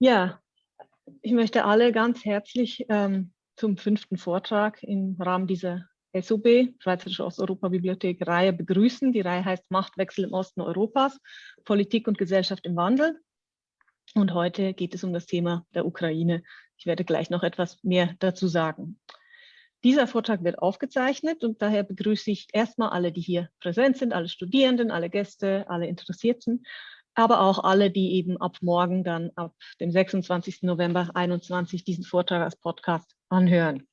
Ja, ich möchte alle ganz herzlich ähm, zum fünften Vortrag im Rahmen dieser SOB, Schweizerische Osteuropa-Bibliothek, Reihe begrüßen. Die Reihe heißt Machtwechsel im Osten Europas, Politik und Gesellschaft im Wandel. Und heute geht es um das Thema der Ukraine. Ich werde gleich noch etwas mehr dazu sagen. Dieser Vortrag wird aufgezeichnet und daher begrüße ich erstmal alle, die hier präsent sind, alle Studierenden, alle Gäste, alle Interessierten, aber auch alle, die eben ab morgen dann ab dem 26. November 2021 diesen Vortrag als Podcast anhören.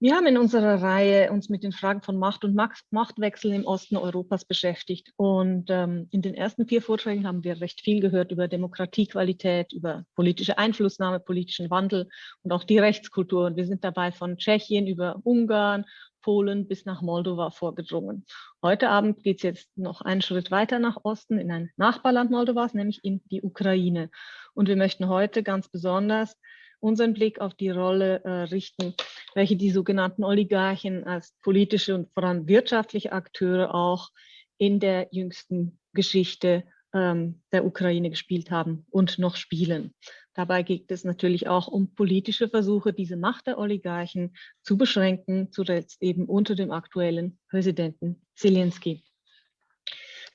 Wir haben in unserer Reihe uns mit den Fragen von Macht und Machtwechsel im Osten Europas beschäftigt. Und ähm, in den ersten vier Vorträgen haben wir recht viel gehört über Demokratiequalität, über politische Einflussnahme, politischen Wandel und auch die Rechtskultur. Und wir sind dabei von Tschechien über Ungarn, Polen bis nach Moldova vorgedrungen. Heute Abend geht es jetzt noch einen Schritt weiter nach Osten in ein Nachbarland Moldovas, nämlich in die Ukraine. Und wir möchten heute ganz besonders unseren Blick auf die Rolle äh, richten, welche die sogenannten Oligarchen als politische und vor allem wirtschaftliche Akteure auch in der jüngsten Geschichte ähm, der Ukraine gespielt haben und noch spielen. Dabei geht es natürlich auch um politische Versuche, diese Macht der Oligarchen zu beschränken, zuletzt eben unter dem aktuellen Präsidenten Zelensky.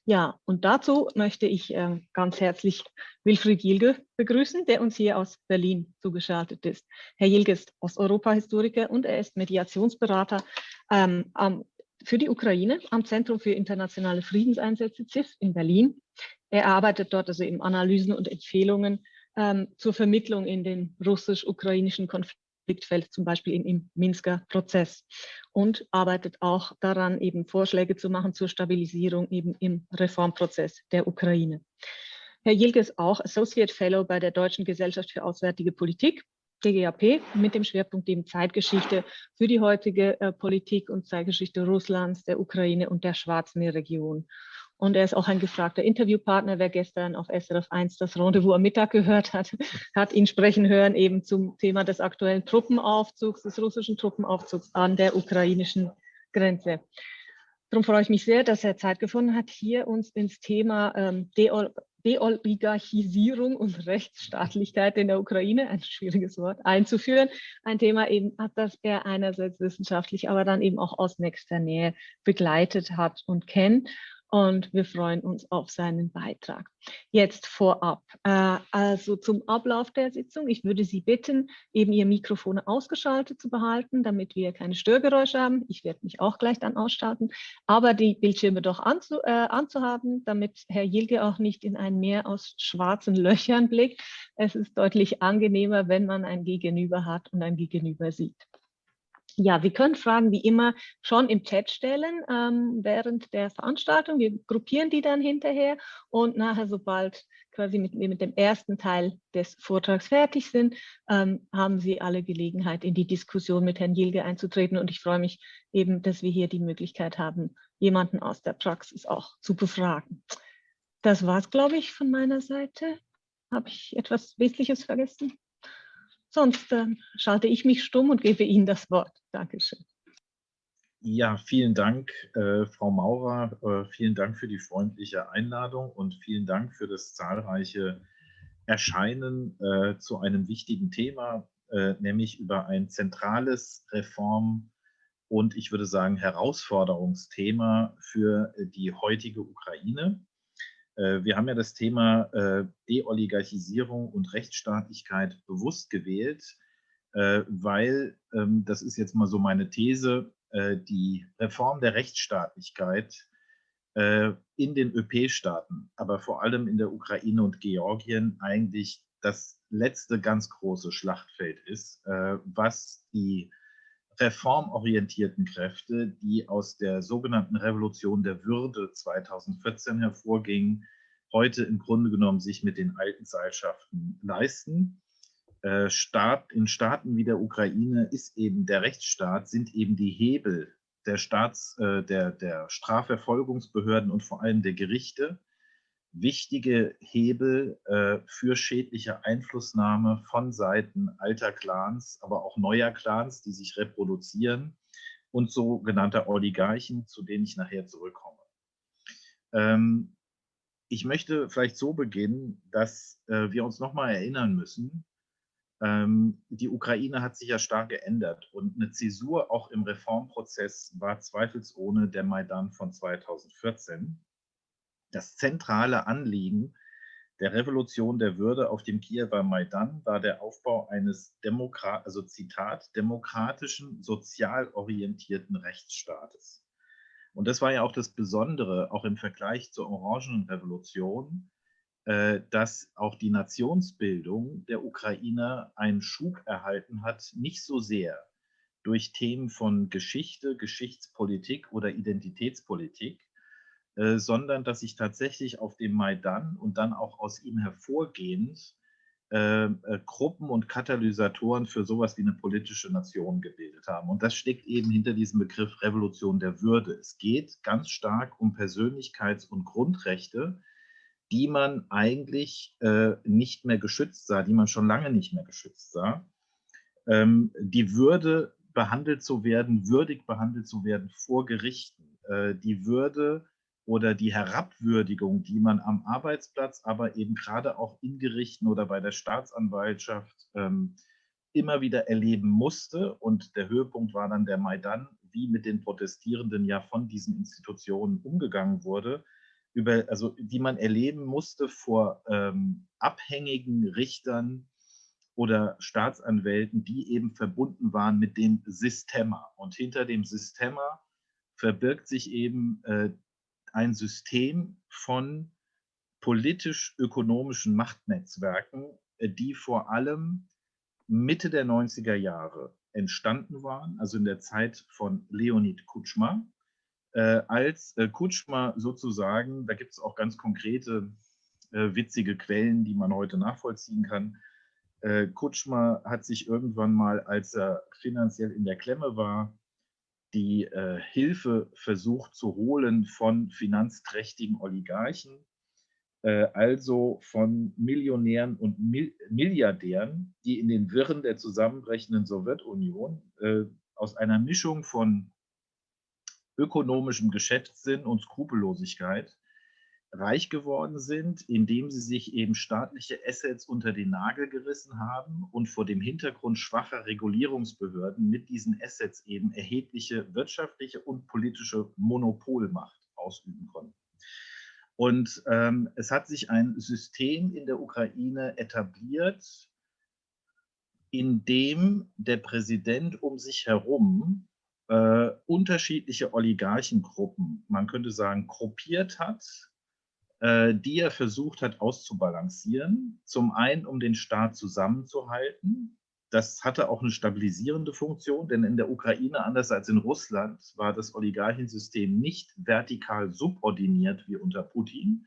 Ja, und dazu möchte ich äh, ganz herzlich Wilfried Jilge begrüßen, der uns hier aus Berlin zugeschaltet ist. Herr Jilge ist Osteuropa-Historiker und er ist Mediationsberater ähm, am, für die Ukraine am Zentrum für internationale Friedenseinsätze CIF in Berlin. Er arbeitet dort also eben Analysen und Empfehlungen ähm, zur Vermittlung in den russisch-ukrainischen Konflikt Konfliktfeld, zum Beispiel im, im Minsker Prozess und arbeitet auch daran, eben Vorschläge zu machen zur Stabilisierung eben im Reformprozess der Ukraine. Herr Jilke ist auch Associate Fellow bei der Deutschen Gesellschaft für Auswärtige Politik, DGAP, mit dem Schwerpunkt eben Zeitgeschichte für die heutige äh, Politik und Zeitgeschichte Russlands, der Ukraine und der Schwarzmeerregion. Und er ist auch ein gefragter Interviewpartner. Wer gestern auf SRF 1 das Rendezvous am Mittag gehört hat, hat ihn sprechen hören eben zum Thema des aktuellen Truppenaufzugs, des russischen Truppenaufzugs an der ukrainischen Grenze. Darum freue ich mich sehr, dass er Zeit gefunden hat, hier uns ins Thema ähm, Deoligarchisierung und Rechtsstaatlichkeit in der Ukraine, ein schwieriges Wort, einzuführen. Ein Thema eben, das er einerseits wissenschaftlich, aber dann eben auch aus nächster Nähe begleitet hat und kennt und wir freuen uns auf seinen Beitrag. Jetzt vorab, äh, also zum Ablauf der Sitzung. Ich würde Sie bitten, eben Ihr Mikrofon ausgeschaltet zu behalten, damit wir keine Störgeräusche haben. Ich werde mich auch gleich dann ausschalten, aber die Bildschirme doch anzu, äh, anzuhaben, damit Herr Jilge auch nicht in ein Meer aus schwarzen Löchern blickt. Es ist deutlich angenehmer, wenn man ein Gegenüber hat und ein Gegenüber sieht. Ja, wir können Fragen wie immer schon im Chat stellen ähm, während der Veranstaltung. Wir gruppieren die dann hinterher und nachher, sobald quasi mit, mit dem ersten Teil des Vortrags fertig sind, ähm, haben Sie alle Gelegenheit, in die Diskussion mit Herrn Jilge einzutreten. Und ich freue mich eben, dass wir hier die Möglichkeit haben, jemanden aus der Praxis auch zu befragen. Das war es, glaube ich, von meiner Seite. Habe ich etwas Wesentliches vergessen? Sonst äh, schalte ich mich stumm und gebe Ihnen das Wort. Dankeschön. Ja, vielen Dank, äh, Frau Maurer. Äh, vielen Dank für die freundliche Einladung und vielen Dank für das zahlreiche Erscheinen äh, zu einem wichtigen Thema, äh, nämlich über ein zentrales Reform- und ich würde sagen Herausforderungsthema für die heutige Ukraine. Äh, wir haben ja das Thema äh, Deoligarchisierung und Rechtsstaatlichkeit bewusst gewählt, äh, weil, ähm, das ist jetzt mal so meine These, die Reform der Rechtsstaatlichkeit in den ÖP-Staaten, aber vor allem in der Ukraine und Georgien eigentlich das letzte ganz große Schlachtfeld ist, was die reformorientierten Kräfte, die aus der sogenannten Revolution der Würde 2014 hervorgingen, heute im Grunde genommen sich mit den alten Seilschaften leisten. Äh, Staat, in Staaten wie der Ukraine ist eben der Rechtsstaat, sind eben die Hebel der Staats, äh, der, der Strafverfolgungsbehörden und vor allem der Gerichte wichtige Hebel äh, für schädliche Einflussnahme von Seiten alter Clans, aber auch neuer Clans, die sich reproduzieren und sogenannter Oligarchen, zu denen ich nachher zurückkomme. Ähm, ich möchte vielleicht so beginnen, dass äh, wir uns nochmal erinnern müssen, ähm, die Ukraine hat sich ja stark geändert und eine Zäsur auch im Reformprozess war zweifelsohne der Maidan von 2014. Das zentrale Anliegen der Revolution der Würde auf dem Kiewer Maidan war der Aufbau eines Demokrat, also Zitat, demokratischen, sozial orientierten Rechtsstaates. Und das war ja auch das Besondere, auch im Vergleich zur Orangenen Revolution, äh, dass auch die Nationsbildung der Ukrainer einen Schub erhalten hat, nicht so sehr durch Themen von Geschichte, Geschichtspolitik oder Identitätspolitik, äh, sondern dass sich tatsächlich auf dem Maidan und dann auch aus ihm hervorgehend äh, äh, Gruppen und Katalysatoren für sowas wie eine politische Nation gebildet haben. Und das steckt eben hinter diesem Begriff Revolution der Würde. Es geht ganz stark um Persönlichkeits- und Grundrechte, die man eigentlich äh, nicht mehr geschützt sah, die man schon lange nicht mehr geschützt sah. Ähm, die Würde, behandelt zu werden, würdig behandelt zu werden vor Gerichten, äh, die Würde oder die Herabwürdigung, die man am Arbeitsplatz, aber eben gerade auch in Gerichten oder bei der Staatsanwaltschaft ähm, immer wieder erleben musste. Und der Höhepunkt war dann der Maidan, wie mit den Protestierenden ja von diesen Institutionen umgegangen wurde über, also die man erleben musste vor ähm, abhängigen Richtern oder Staatsanwälten, die eben verbunden waren mit dem Systema. Und hinter dem Systema verbirgt sich eben äh, ein System von politisch-ökonomischen Machtnetzwerken, äh, die vor allem Mitte der 90er Jahre entstanden waren, also in der Zeit von Leonid Kutschma, äh, als äh, Kutschma sozusagen, da gibt es auch ganz konkrete äh, witzige Quellen, die man heute nachvollziehen kann. Äh, Kutschma hat sich irgendwann mal, als er finanziell in der Klemme war, die äh, Hilfe versucht zu holen von finanzträchtigen Oligarchen, äh, also von Millionären und Mil Milliardären, die in den Wirren der zusammenbrechenden Sowjetunion aus einer Mischung von ökonomischem Geschäftssinn und Skrupellosigkeit reich geworden sind, indem sie sich eben staatliche Assets unter den Nagel gerissen haben und vor dem Hintergrund schwacher Regulierungsbehörden mit diesen Assets eben erhebliche wirtschaftliche und politische Monopolmacht ausüben konnten. Und ähm, es hat sich ein System in der Ukraine etabliert, in dem der Präsident um sich herum äh, unterschiedliche Oligarchengruppen, man könnte sagen, gruppiert hat, die er versucht hat auszubalancieren. Zum einen, um den Staat zusammenzuhalten. Das hatte auch eine stabilisierende Funktion, denn in der Ukraine, anders als in Russland, war das Oligarchensystem nicht vertikal subordiniert wie unter Putin,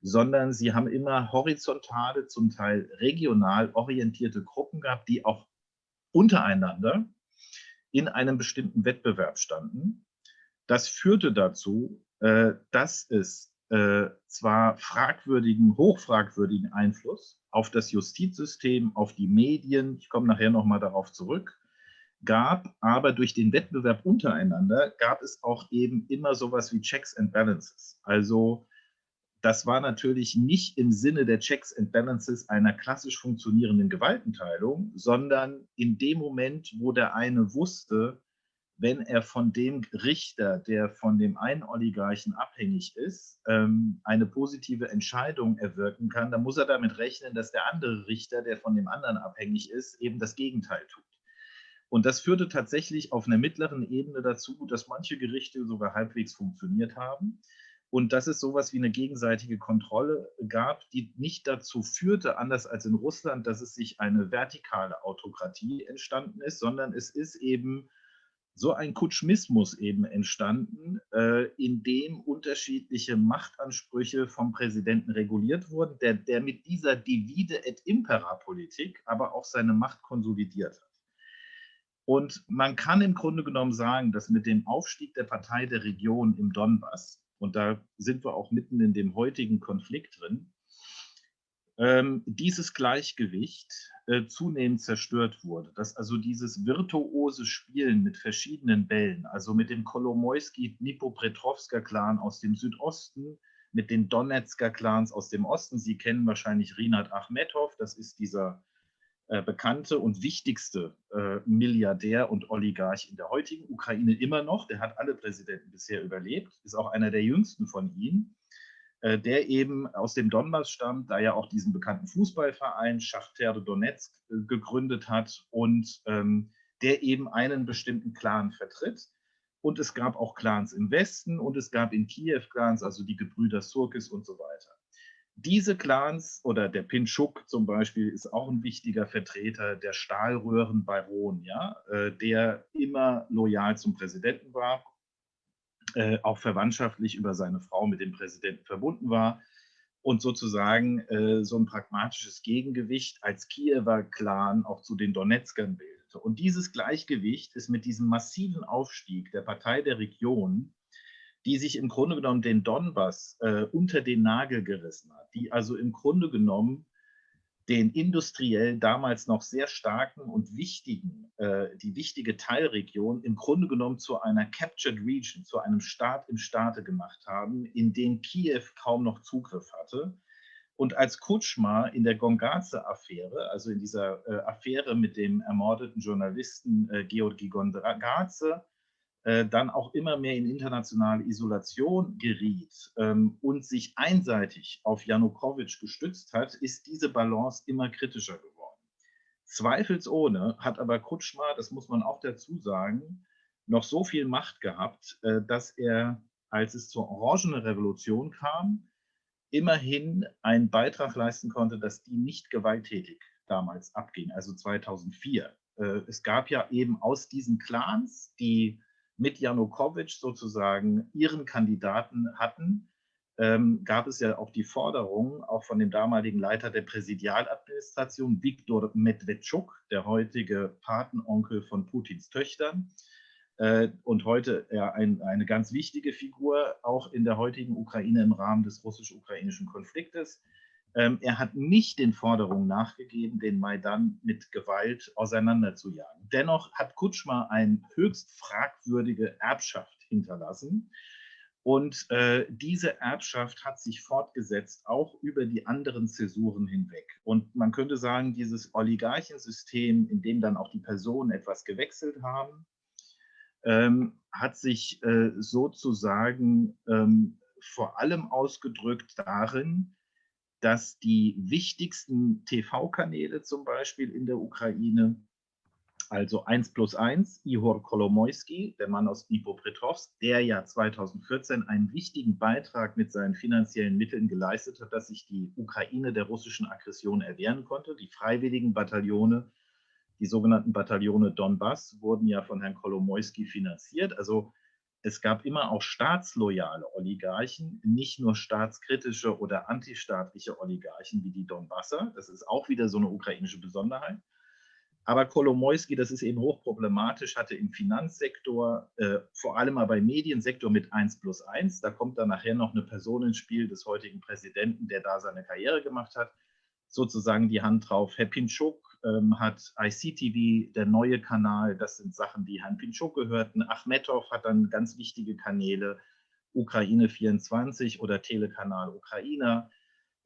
sondern sie haben immer horizontale, zum Teil regional orientierte Gruppen gehabt, die auch untereinander in einem bestimmten Wettbewerb standen. Das führte dazu, äh, dass es äh, zwar fragwürdigen, hochfragwürdigen Einfluss auf das Justizsystem, auf die Medien, ich komme nachher nochmal darauf zurück, gab, aber durch den Wettbewerb untereinander gab es auch eben immer sowas wie Checks and Balances. Also das war natürlich nicht im Sinne der Checks and Balances einer klassisch funktionierenden Gewaltenteilung, sondern in dem Moment, wo der eine wusste, wenn er von dem Richter, der von dem einen Oligarchen abhängig ist, ähm, eine positive Entscheidung erwirken kann, dann muss er damit rechnen, dass der andere Richter, der von dem anderen abhängig ist, eben das Gegenteil tut. Und das führte tatsächlich auf einer mittleren Ebene dazu, dass manche Gerichte sogar halbwegs funktioniert haben und dass es sowas wie eine gegenseitige Kontrolle gab, die nicht dazu führte, anders als in Russland, dass es sich eine vertikale Autokratie entstanden ist, sondern es ist eben so ein Kutschmismus eben entstanden, äh, in dem unterschiedliche Machtansprüche vom Präsidenten reguliert wurden, der, der mit dieser Divide et Impera Politik aber auch seine Macht konsolidiert hat. Und man kann im Grunde genommen sagen, dass mit dem Aufstieg der Partei der Region im Donbass und da sind wir auch mitten in dem heutigen Konflikt drin, dieses Gleichgewicht äh, zunehmend zerstört wurde. Dass also dieses virtuose Spielen mit verschiedenen Bällen, also mit dem Kolomoisky-Dnipropetrovsker-Clan aus dem Südosten, mit den Donetsker Clans aus dem Osten. Sie kennen wahrscheinlich Rinat Achmetov, das ist dieser äh, bekannte und wichtigste äh, Milliardär und Oligarch in der heutigen Ukraine immer noch. Der hat alle Präsidenten bisher überlebt, ist auch einer der jüngsten von ihnen, der eben aus dem Donbass stammt, da ja auch diesen bekannten Fußballverein Schachter Donetsk äh, gegründet hat und ähm, der eben einen bestimmten Clan vertritt. Und es gab auch Clans im Westen und es gab in Kiew Clans, also die Gebrüder Surkis und so weiter. Diese Clans oder der Pinchuk zum Beispiel ist auch ein wichtiger Vertreter der Stahlröhrenbaron, ja, äh, der immer loyal zum Präsidenten war, äh, auch verwandtschaftlich über seine Frau mit dem Präsidenten verbunden war und sozusagen äh, so ein pragmatisches Gegengewicht als Kiewer Clan auch zu den Donetskern bildet. Und dieses Gleichgewicht ist mit diesem massiven Aufstieg der Partei der Region, die sich im Grunde genommen den Donbass äh, unter den Nagel gerissen hat, die also im Grunde genommen den industriell damals noch sehr starken und wichtigen, äh, die wichtige Teilregion im Grunde genommen zu einer Captured Region, zu einem Staat im Staate gemacht haben, in den Kiew kaum noch Zugriff hatte. Und als Kutschma in der Gongaze-Affäre, also in dieser äh, Affäre mit dem ermordeten Journalisten äh, Georgi Gongaze, dann auch immer mehr in internationale Isolation geriet ähm, und sich einseitig auf Janukowitsch gestützt hat, ist diese Balance immer kritischer geworden. Zweifelsohne hat aber Kutschma, das muss man auch dazu sagen, noch so viel Macht gehabt, äh, dass er, als es zur Orangene Revolution kam, immerhin einen Beitrag leisten konnte, dass die nicht gewalttätig damals abging, also 2004. Äh, es gab ja eben aus diesen Clans, die mit Janukowitsch sozusagen ihren Kandidaten hatten, ähm, gab es ja auch die Forderung, auch von dem damaligen Leiter der Präsidialadministration, Viktor Medvedchuk, der heutige Patenonkel von Putins Töchtern, äh, und heute ja, ein, eine ganz wichtige Figur auch in der heutigen Ukraine im Rahmen des russisch-ukrainischen Konfliktes. Ähm, er hat nicht den Forderungen nachgegeben, den Maidan mit Gewalt auseinanderzujagen. Dennoch hat Kutschma eine höchst fragwürdige Erbschaft hinterlassen. Und äh, diese Erbschaft hat sich fortgesetzt, auch über die anderen Zäsuren hinweg. Und man könnte sagen, dieses Oligarchensystem, in dem dann auch die Personen etwas gewechselt haben, ähm, hat sich äh, sozusagen ähm, vor allem ausgedrückt darin, dass die wichtigsten TV-Kanäle zum Beispiel in der Ukraine, also 1 plus 1, Ihor Kolomoisky, der Mann aus Dnipropetrovsk, der ja 2014 einen wichtigen Beitrag mit seinen finanziellen Mitteln geleistet hat, dass sich die Ukraine der russischen Aggression erwehren konnte. Die freiwilligen Bataillone die sogenannten Bataillone Donbass wurden ja von Herrn Kolomoisky finanziert. Also es gab immer auch staatsloyale Oligarchen, nicht nur staatskritische oder antistaatliche Oligarchen wie die Donbasser. Das ist auch wieder so eine ukrainische Besonderheit. Aber Kolomoisky, das ist eben hochproblematisch, hatte im Finanzsektor, äh, vor allem aber im Mediensektor mit 1 plus 1, da kommt dann nachher noch eine Person ins Spiel des heutigen Präsidenten, der da seine Karriere gemacht hat, sozusagen die Hand drauf. Herr Pinchuk ähm, hat ICTV, der neue Kanal, das sind Sachen, die Herrn Pinchuk gehörten. Achmetov hat dann ganz wichtige Kanäle, Ukraine 24 oder Telekanal Ukrainer.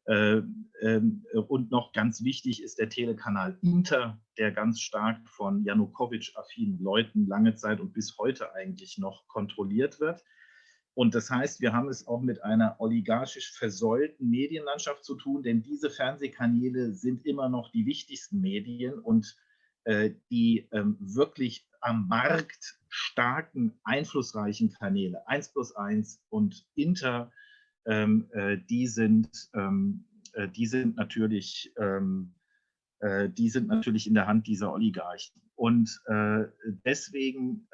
Äh, äh, und noch ganz wichtig ist der Telekanal Inter, der ganz stark von Janukowitsch-affinen Leuten lange Zeit und bis heute eigentlich noch kontrolliert wird. Und das heißt, wir haben es auch mit einer oligarchisch versäulten Medienlandschaft zu tun, denn diese Fernsehkanäle sind immer noch die wichtigsten Medien und äh, die ähm, wirklich am Markt starken, einflussreichen Kanäle, 1 plus 1 und Inter, ähm, äh, die, sind, ähm, äh, die, sind natürlich, ähm, äh, die sind natürlich in der Hand dieser Oligarchen. Und äh, deswegen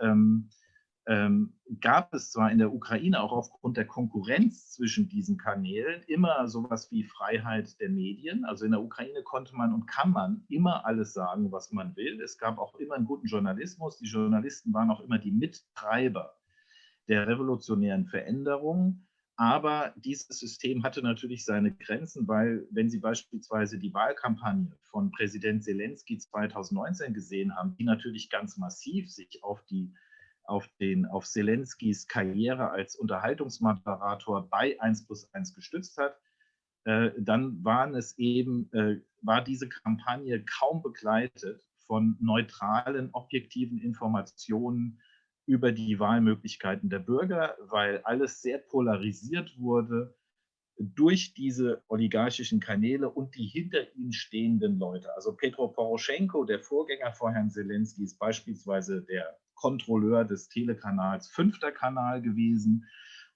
ähm, gab es zwar in der Ukraine auch aufgrund der Konkurrenz zwischen diesen Kanälen immer sowas wie Freiheit der Medien. Also in der Ukraine konnte man und kann man immer alles sagen, was man will. Es gab auch immer einen guten Journalismus. Die Journalisten waren auch immer die Mittreiber der revolutionären Veränderungen. Aber dieses System hatte natürlich seine Grenzen, weil wenn Sie beispielsweise die Wahlkampagne von Präsident Zelensky 2019 gesehen haben, die natürlich ganz massiv sich auf die auf, den, auf Zelenskis Karriere als Unterhaltungsmoderator bei 1 plus 1 gestützt hat, äh, dann waren es eben, äh, war diese Kampagne kaum begleitet von neutralen, objektiven Informationen über die Wahlmöglichkeiten der Bürger, weil alles sehr polarisiert wurde durch diese oligarchischen Kanäle und die hinter ihnen stehenden Leute. Also Petro Poroschenko, der Vorgänger von Herrn Zelensky, ist beispielsweise der Kontrolleur des Telekanals Fünfter Kanal gewesen.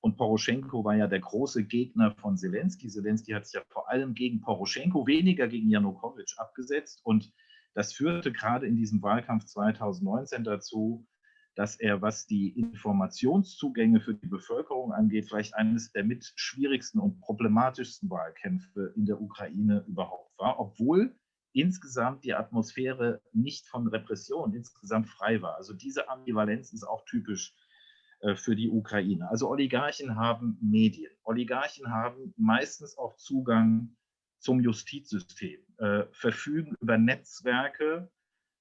Und Poroschenko war ja der große Gegner von Zelensky. Zelensky hat sich ja vor allem gegen Poroschenko, weniger gegen Janukowitsch abgesetzt. Und das führte gerade in diesem Wahlkampf 2019 dazu, dass er, was die Informationszugänge für die Bevölkerung angeht, vielleicht eines der mit schwierigsten und problematischsten Wahlkämpfe in der Ukraine überhaupt war, obwohl insgesamt die Atmosphäre nicht von Repression insgesamt frei war. Also diese Ambivalenz ist auch typisch äh, für die Ukraine. Also Oligarchen haben Medien. Oligarchen haben meistens auch Zugang zum Justizsystem, äh, verfügen über Netzwerke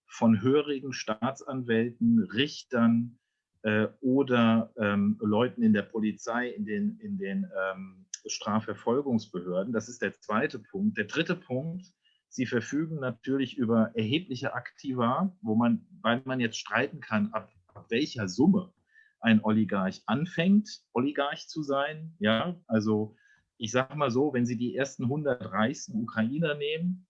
von hörigen Staatsanwälten, Richtern äh, oder ähm, Leuten in der Polizei, in den, in den ähm, Strafverfolgungsbehörden. Das ist der zweite Punkt. Der dritte Punkt, sie verfügen natürlich über erhebliche Aktiva, wo man, weil man jetzt streiten kann, ab, welcher Summe ein Oligarch anfängt, Oligarch zu sein. Ja, also ich sage mal so, wenn Sie die ersten 100 reichsten Ukrainer nehmen,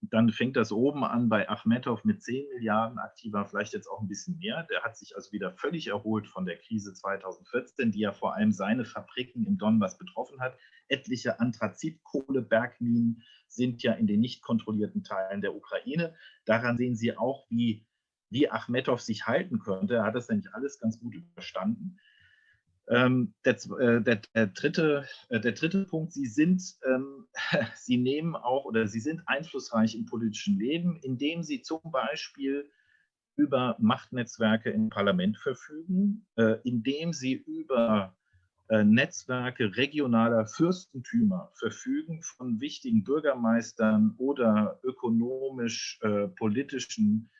dann fängt das oben an bei Achmetow mit 10 Milliarden aktiver, vielleicht jetzt auch ein bisschen mehr. Der hat sich also wieder völlig erholt von der Krise 2014, die ja vor allem seine Fabriken im Donbass betroffen hat. Etliche Anthrazitkohlebergminen sind ja in den nicht kontrollierten Teilen der Ukraine. Daran sehen Sie auch, wie, wie Achmetow sich halten könnte. Er hat das nämlich alles ganz gut überstanden. Ähm, der, äh, der, der, dritte, äh, der dritte Punkt, Sie sind, ähm, Sie nehmen auch oder Sie sind einflussreich im politischen Leben, indem Sie zum Beispiel über Machtnetzwerke im Parlament verfügen, äh, indem Sie über äh, Netzwerke regionaler Fürstentümer verfügen von wichtigen Bürgermeistern oder ökonomisch-politischen ähm,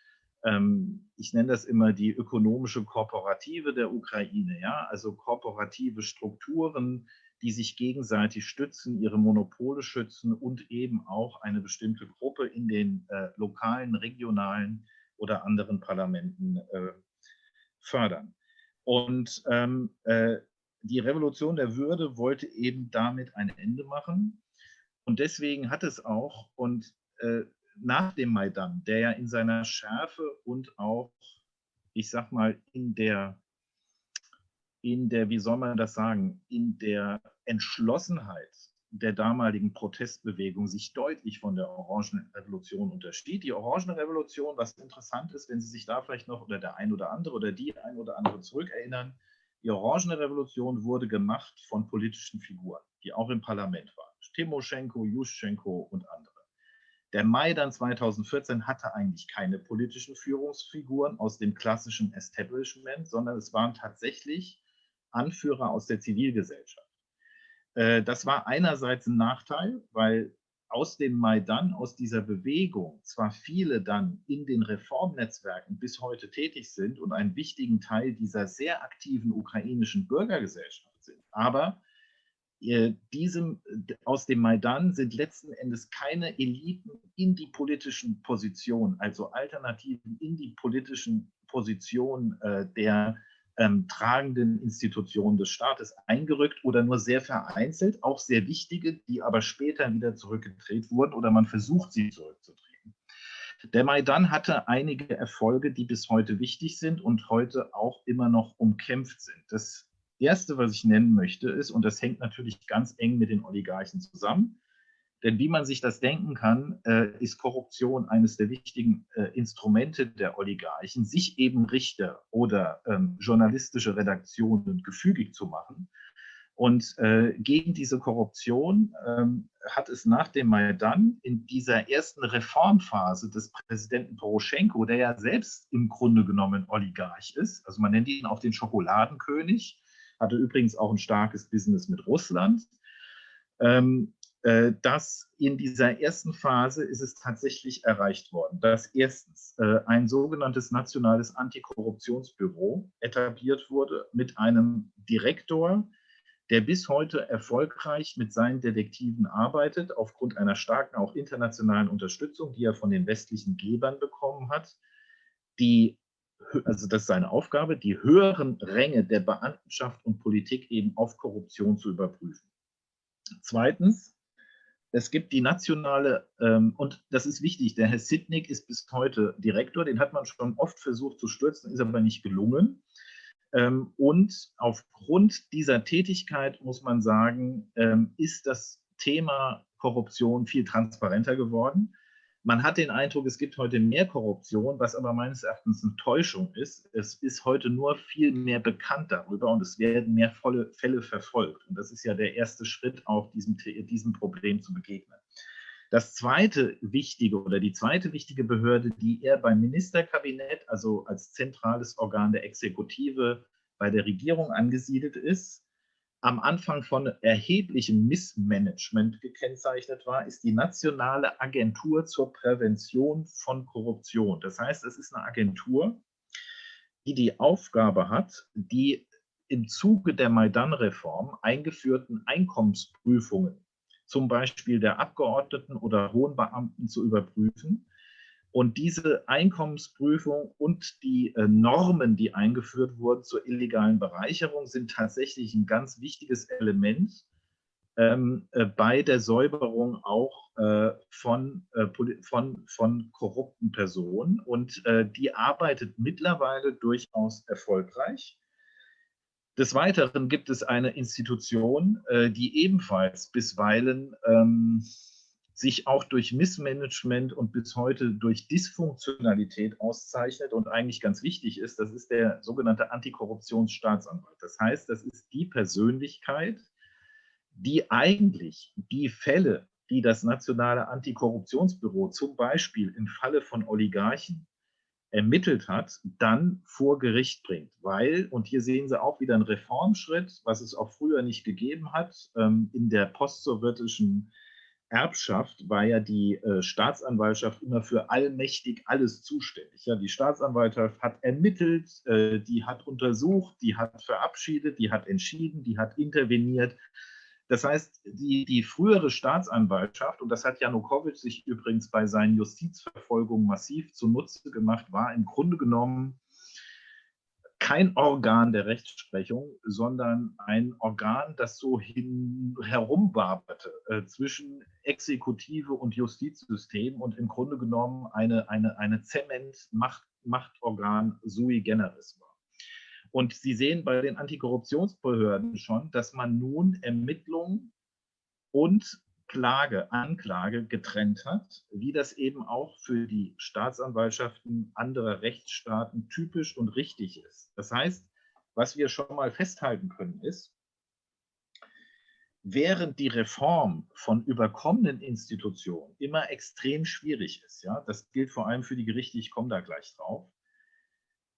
ich nenne das immer die ökonomische Kooperative der Ukraine, ja, also kooperative Strukturen, die sich gegenseitig stützen, ihre Monopole schützen und eben auch eine bestimmte Gruppe in den äh, lokalen, regionalen oder anderen Parlamenten äh, fördern. Und ähm, äh, die Revolution der Würde wollte eben damit ein Ende machen. Und deswegen hat es auch, und äh, nach dem Maidan, der ja in seiner Schärfe und auch, ich sag mal, in der, in der, wie soll man das sagen, in der Entschlossenheit der damaligen Protestbewegung sich deutlich von der Orangenrevolution unterschied. Die Orangenrevolution, was interessant ist, wenn Sie sich da vielleicht noch oder der ein oder andere oder die ein oder andere zurückerinnern, die Orangenrevolution wurde gemacht von politischen Figuren, die auch im Parlament waren. Timoschenko, Juschenko und andere. Der Mai dann 2014 hatte eigentlich keine politischen Führungsfiguren aus dem klassischen Establishment, sondern es waren tatsächlich Anführer aus der Zivilgesellschaft. Äh, das war einerseits ein Nachteil, weil aus dem Maidan, aus dieser Bewegung, zwar viele dann in den Reformnetzwerken bis heute tätig sind und einen wichtigen Teil dieser sehr aktiven ukrainischen Bürgergesellschaft sind, aber diesem, aus dem Maidan sind letzten Endes keine Eliten in die politischen Positionen, also Alternativen in die politischen Positionen äh, der ähm, tragenden Institutionen des Staates eingerückt oder nur sehr vereinzelt, auch sehr wichtige, die aber später wieder zurückgedreht wurden oder man versucht, sie zurückzutreten. Der Maidan hatte einige Erfolge, die bis heute wichtig sind und heute auch immer noch umkämpft sind. Das Erste, was ich nennen möchte, ist, und das hängt natürlich ganz eng mit den Oligarchen zusammen, denn wie man sich das denken kann, äh, ist Korruption eines der wichtigen äh, Instrumente der Oligarchen, sich eben Richter oder ähm, journalistische Redaktionen gefügig zu machen. Und äh, gegen diese Korruption ähm, hat es nach dem Maidan in dieser ersten Reformphase des Präsidenten Poroschenko, der ja selbst im Grunde genommen Oligarch ist, also man nennt ihn auch den Schokoladenkönig, hatte übrigens auch ein starkes Business mit Russland. Ähm, äh, dass in dieser ersten Phase ist es tatsächlich erreicht worden, dass erstens äh, ein sogenanntes nationales Antikorruptionsbüro etabliert wurde mit einem Direktor, der bis heute erfolgreich mit seinen Detektiven arbeitet, aufgrund einer starken auch internationalen Unterstützung, die er von den westlichen Gebern bekommen hat, die also das ist seine Aufgabe, die höheren Ränge der Beamtenschaft und Politik eben auf Korruption zu überprüfen. Zweitens, es gibt die nationale, ähm, und das ist wichtig, der Herr Sidnick ist bis heute Direktor, den hat man schon oft versucht zu stürzen, ist aber nicht gelungen. Ähm, und aufgrund dieser Tätigkeit, muss man sagen, ähm, ist das Thema Korruption viel transparenter geworden. Man hat den Eindruck, es gibt heute mehr Korruption, was aber meines Erachtens eine Täuschung ist. Es ist heute nur viel mehr bekannt darüber und es werden mehr volle Fälle verfolgt. Und das ist ja der erste Schritt, auch diesem, diesem Problem zu begegnen. Das zweite wichtige oder die zweite wichtige Behörde, die er beim Ministerkabinett, also als zentrales Organ der Exekutive bei der Regierung angesiedelt ist, am Anfang von erheblichem Missmanagement gekennzeichnet war, ist die Nationale Agentur zur Prävention von Korruption. Das heißt, es ist eine Agentur, die die Aufgabe hat, die im Zuge der Maidan-Reform eingeführten Einkommensprüfungen, zum Beispiel der Abgeordneten oder hohen Beamten, zu überprüfen und diese Einkommensprüfung und die äh, Normen, die eingeführt wurden zur illegalen Bereicherung, sind tatsächlich ein ganz wichtiges Element ähm, äh, bei der Säuberung auch äh, von, äh, von, von korrupten Personen. Und äh, die arbeitet mittlerweile durchaus erfolgreich. Des Weiteren gibt es eine Institution, äh, die ebenfalls bisweilen ähm, sich auch durch Missmanagement und bis heute durch Dysfunktionalität auszeichnet und eigentlich ganz wichtig ist, das ist der sogenannte Antikorruptionsstaatsanwalt. Das heißt, das ist die Persönlichkeit, die eigentlich die Fälle, die das Nationale Antikorruptionsbüro zum Beispiel im Falle von Oligarchen ermittelt hat, dann vor Gericht bringt. Weil, und hier sehen Sie auch wieder einen Reformschritt, was es auch früher nicht gegeben hat, ähm, in der postsowjetischen Erbschaft war ja die äh, Staatsanwaltschaft immer für allmächtig alles zuständig. Ja, die Staatsanwaltschaft hat ermittelt, äh, die hat untersucht, die hat verabschiedet, die hat entschieden, die hat interveniert. Das heißt, die, die frühere Staatsanwaltschaft, und das hat Janukowitsch sich übrigens bei seinen Justizverfolgungen massiv zunutze gemacht, war im Grunde genommen kein Organ der Rechtsprechung, sondern ein Organ, das so hin, herumwaberte äh, zwischen Exekutive und Justizsystem und im Grunde genommen eine, eine, eine Zement-Machtorgan sui generis war. Und Sie sehen bei den Antikorruptionsbehörden schon, dass man nun Ermittlungen und Klage, Anklage getrennt hat, wie das eben auch für die Staatsanwaltschaften anderer Rechtsstaaten typisch und richtig ist. Das heißt, was wir schon mal festhalten können, ist, während die Reform von überkommenen Institutionen immer extrem schwierig ist, ja, das gilt vor allem für die Gerichte, ich komme da gleich drauf,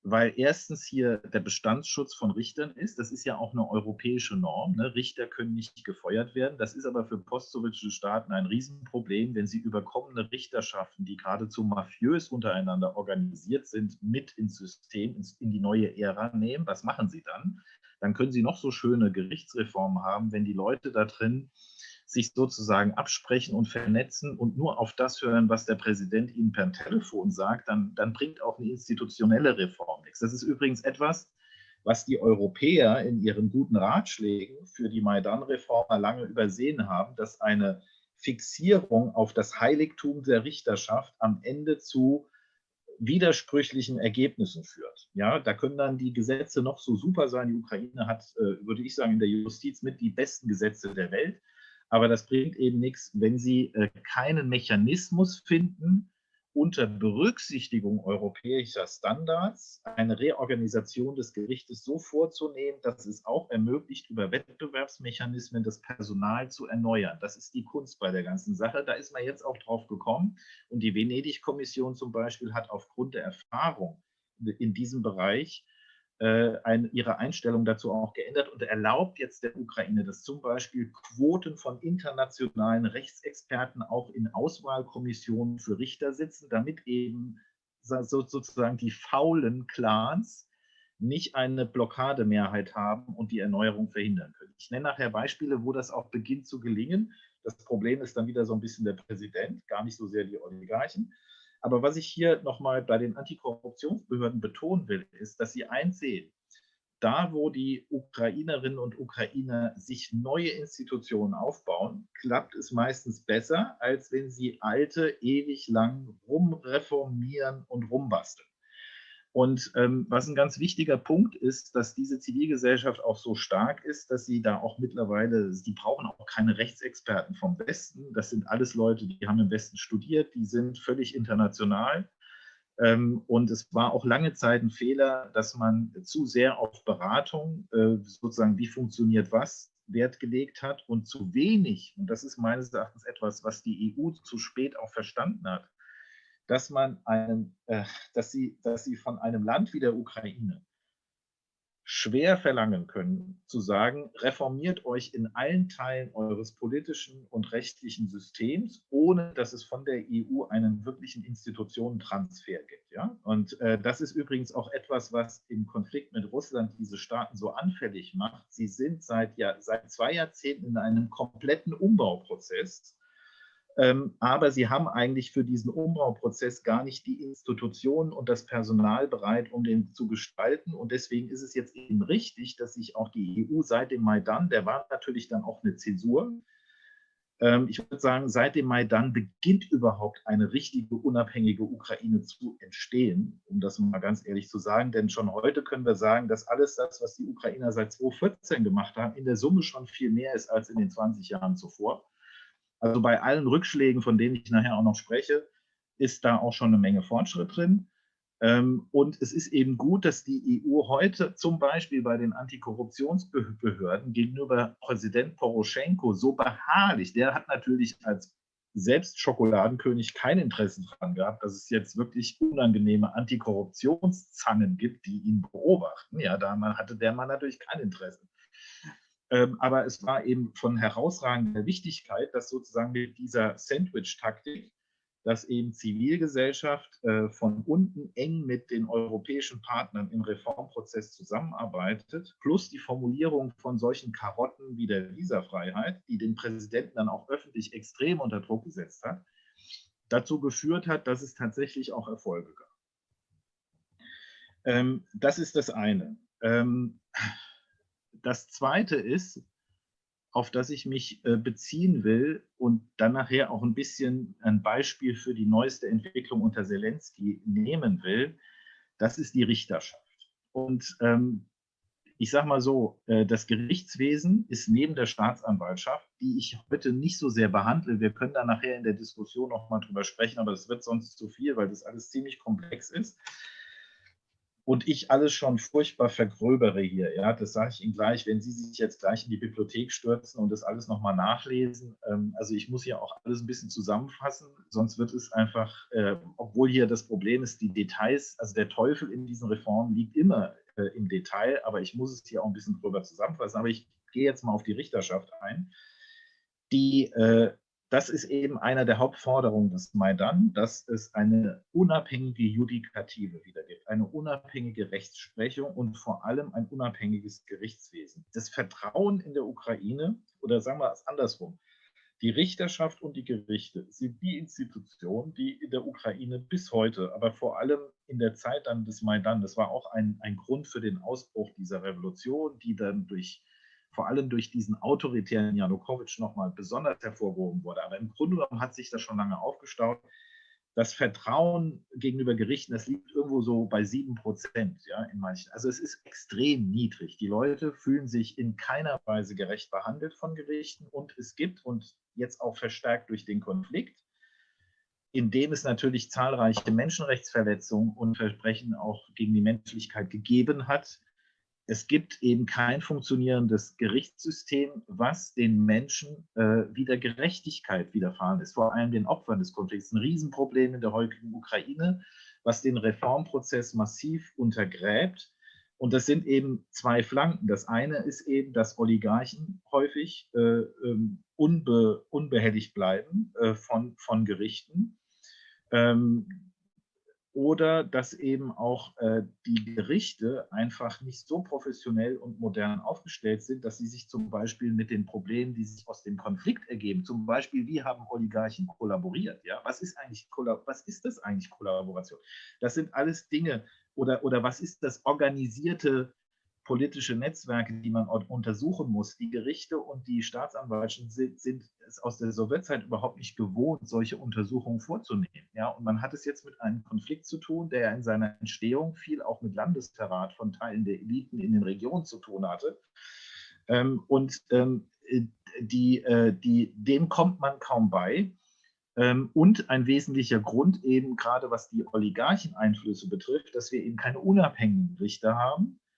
weil erstens hier der Bestandsschutz von Richtern ist. Das ist ja auch eine europäische Norm. Ne? Richter können nicht gefeuert werden. Das ist aber für postsowjetische Staaten ein Riesenproblem, wenn sie überkommene Richterschaften, die geradezu mafiös untereinander organisiert sind, mit ins System, in die neue Ära nehmen. Was machen sie dann? Dann können sie noch so schöne Gerichtsreformen haben, wenn die Leute da drin sich sozusagen absprechen und vernetzen und nur auf das hören, was der Präsident ihnen per Telefon sagt, dann, dann bringt auch eine institutionelle Reform nichts. Das ist übrigens etwas, was die Europäer in ihren guten Ratschlägen für die Maidan-Reformer lange übersehen haben, dass eine Fixierung auf das Heiligtum der Richterschaft am Ende zu widersprüchlichen Ergebnissen führt. Ja, da können dann die Gesetze noch so super sein. Die Ukraine hat, äh, würde ich sagen, in der Justiz mit die besten Gesetze der Welt. Aber das bringt eben nichts, wenn Sie äh, keinen Mechanismus finden, unter Berücksichtigung europäischer Standards eine Reorganisation des Gerichtes so vorzunehmen, dass es auch ermöglicht, über Wettbewerbsmechanismen das Personal zu erneuern. Das ist die Kunst bei der ganzen Sache. Da ist man jetzt auch drauf gekommen. Und die Venedig-Kommission zum Beispiel hat aufgrund der Erfahrung in diesem Bereich ein, ihre Einstellung dazu auch geändert und erlaubt jetzt der Ukraine, dass zum Beispiel Quoten von internationalen Rechtsexperten auch in Auswahlkommissionen für Richter sitzen, damit eben so, sozusagen die faulen Clans nicht eine Blockademehrheit haben und die Erneuerung verhindern können. Ich nenne nachher Beispiele, wo das auch beginnt zu gelingen. Das Problem ist dann wieder so ein bisschen der Präsident, gar nicht so sehr die Oligarchen. Aber was ich hier nochmal bei den Antikorruptionsbehörden betonen will, ist, dass sie einsehen, da wo die Ukrainerinnen und Ukrainer sich neue Institutionen aufbauen, klappt es meistens besser, als wenn sie alte ewig lang rumreformieren und rumbasteln. Und ähm, was ein ganz wichtiger Punkt ist, dass diese Zivilgesellschaft auch so stark ist, dass sie da auch mittlerweile, die brauchen auch keine Rechtsexperten vom Westen. Das sind alles Leute, die haben im Westen studiert, die sind völlig international. Ähm, und es war auch lange Zeit ein Fehler, dass man zu sehr auf Beratung, äh, sozusagen wie funktioniert was, Wert gelegt hat und zu wenig, und das ist meines Erachtens etwas, was die EU zu spät auch verstanden hat, dass man einen, äh, dass sie, dass sie von einem Land wie der Ukraine schwer verlangen können, zu sagen, reformiert euch in allen Teilen eures politischen und rechtlichen Systems, ohne dass es von der EU einen wirklichen Institutionentransfer gibt. Ja? Und äh, das ist übrigens auch etwas, was im Konflikt mit Russland diese Staaten so anfällig macht. Sie sind seit, ja, seit zwei Jahrzehnten in einem kompletten Umbauprozess aber sie haben eigentlich für diesen Umbauprozess gar nicht die Institutionen und das Personal bereit, um den zu gestalten. Und deswegen ist es jetzt eben richtig, dass sich auch die EU seit dem Maidan, der war natürlich dann auch eine Zäsur, ähm, ich würde sagen, seit dem Maidan beginnt überhaupt eine richtige unabhängige Ukraine zu entstehen, um das mal ganz ehrlich zu sagen. Denn schon heute können wir sagen, dass alles das, was die Ukrainer seit 2014 gemacht haben, in der Summe schon viel mehr ist als in den 20 Jahren zuvor. Also bei allen Rückschlägen, von denen ich nachher auch noch spreche, ist da auch schon eine Menge Fortschritt drin. Ähm, und es ist eben gut, dass die EU heute zum Beispiel bei den Antikorruptionsbehörden gegenüber Präsident Poroschenko so beharrlich, der hat natürlich als selbst Schokoladenkönig kein Interesse daran gehabt, dass es jetzt wirklich unangenehme Antikorruptionszangen gibt, die ihn beobachten. Ja, da hatte der Mann natürlich kein Interesse. Ähm, aber es war eben von herausragender Wichtigkeit, dass sozusagen mit dieser Sandwich-Taktik, dass eben Zivilgesellschaft äh, von unten eng mit den europäischen Partnern im Reformprozess zusammenarbeitet, plus die Formulierung von solchen Karotten wie der Visafreiheit, die den Präsidenten dann auch öffentlich extrem unter Druck gesetzt hat, dazu geführt hat, dass es tatsächlich auch Erfolge gab. Ähm, das ist das eine. Das Zweite ist, auf das ich mich äh, beziehen will und dann nachher auch ein bisschen ein Beispiel für die neueste Entwicklung unter Zelensky nehmen will, das ist die Richterschaft. Und ähm, ich sage mal so, äh, das Gerichtswesen ist neben der Staatsanwaltschaft, die ich heute nicht so sehr behandle. Wir können da nachher in der Diskussion noch mal drüber sprechen, aber das wird sonst zu viel, weil das alles ziemlich komplex ist und ich alles schon furchtbar vergröbere hier. Ja, das sage ich Ihnen gleich, wenn Sie sich jetzt gleich in die Bibliothek stürzen und das alles nochmal nachlesen. Ähm, also ich muss hier auch alles ein bisschen zusammenfassen, sonst wird es einfach, äh, obwohl hier das Problem ist, die Details, also der Teufel in diesen Reformen liegt immer äh, im Detail, aber ich muss es hier auch ein bisschen drüber zusammenfassen. Aber ich gehe jetzt mal auf die Richterschaft ein. Die äh, das ist eben einer der Hauptforderungen des Maidan, dass es eine unabhängige Judikative wieder gibt, eine unabhängige Rechtsprechung und vor allem ein unabhängiges Gerichtswesen. Das Vertrauen in der Ukraine, oder sagen wir es andersrum, die Richterschaft und die Gerichte sind die Institutionen, die in der Ukraine bis heute, aber vor allem in der Zeit dann des Maidan, das war auch ein, ein Grund für den Ausbruch dieser Revolution, die dann durch vor allem durch diesen autoritären Janukowitsch nochmal besonders hervorgehoben wurde. Aber im Grunde genommen hat sich das schon lange aufgestaut. Das Vertrauen gegenüber Gerichten, das liegt irgendwo so bei sieben Prozent, ja, in manchen. Also es ist extrem niedrig. Die Leute fühlen sich in keiner Weise gerecht behandelt von Gerichten und es gibt, und jetzt auch verstärkt durch den Konflikt, in dem es natürlich zahlreiche Menschenrechtsverletzungen und Verbrechen auch gegen die Menschlichkeit gegeben hat, es gibt eben kein funktionierendes Gerichtssystem, was den Menschen äh, wieder Gerechtigkeit widerfahren ist, vor allem den Opfern des Konflikts. Ein Riesenproblem in der heutigen Ukraine, was den Reformprozess massiv untergräbt. Und das sind eben zwei Flanken. Das eine ist eben, dass Oligarchen häufig äh, ähm, unbe, unbehelligt bleiben äh, von, von Gerichten. Ähm, oder dass eben auch äh, die Gerichte einfach nicht so professionell und modern aufgestellt sind, dass sie sich zum Beispiel mit den Problemen, die sich aus dem Konflikt ergeben, zum Beispiel, wie haben Oligarchen kollaboriert? Ja? Was, ist eigentlich, was ist das eigentlich Kollaboration? Das sind alles Dinge, oder, oder was ist das organisierte politische Netzwerke, die man untersuchen muss. Die Gerichte und die Staatsanwaltschaften sind, sind, es aus der Sowjetzeit überhaupt nicht gewohnt, solche Untersuchungen vorzunehmen. Ja, und man hat es jetzt mit einem Konflikt zu tun, der in seiner Entstehung viel auch mit Landesverrat von Teilen der Eliten in den Regionen zu tun hatte. Ähm, und ähm, die, äh, die, dem kommt man kaum bei. Ähm, und ein wesentlicher Grund eben gerade was die Oligarcheneinflüsse betrifft, dass wir eben keine unabhängigen Richter haben, äh,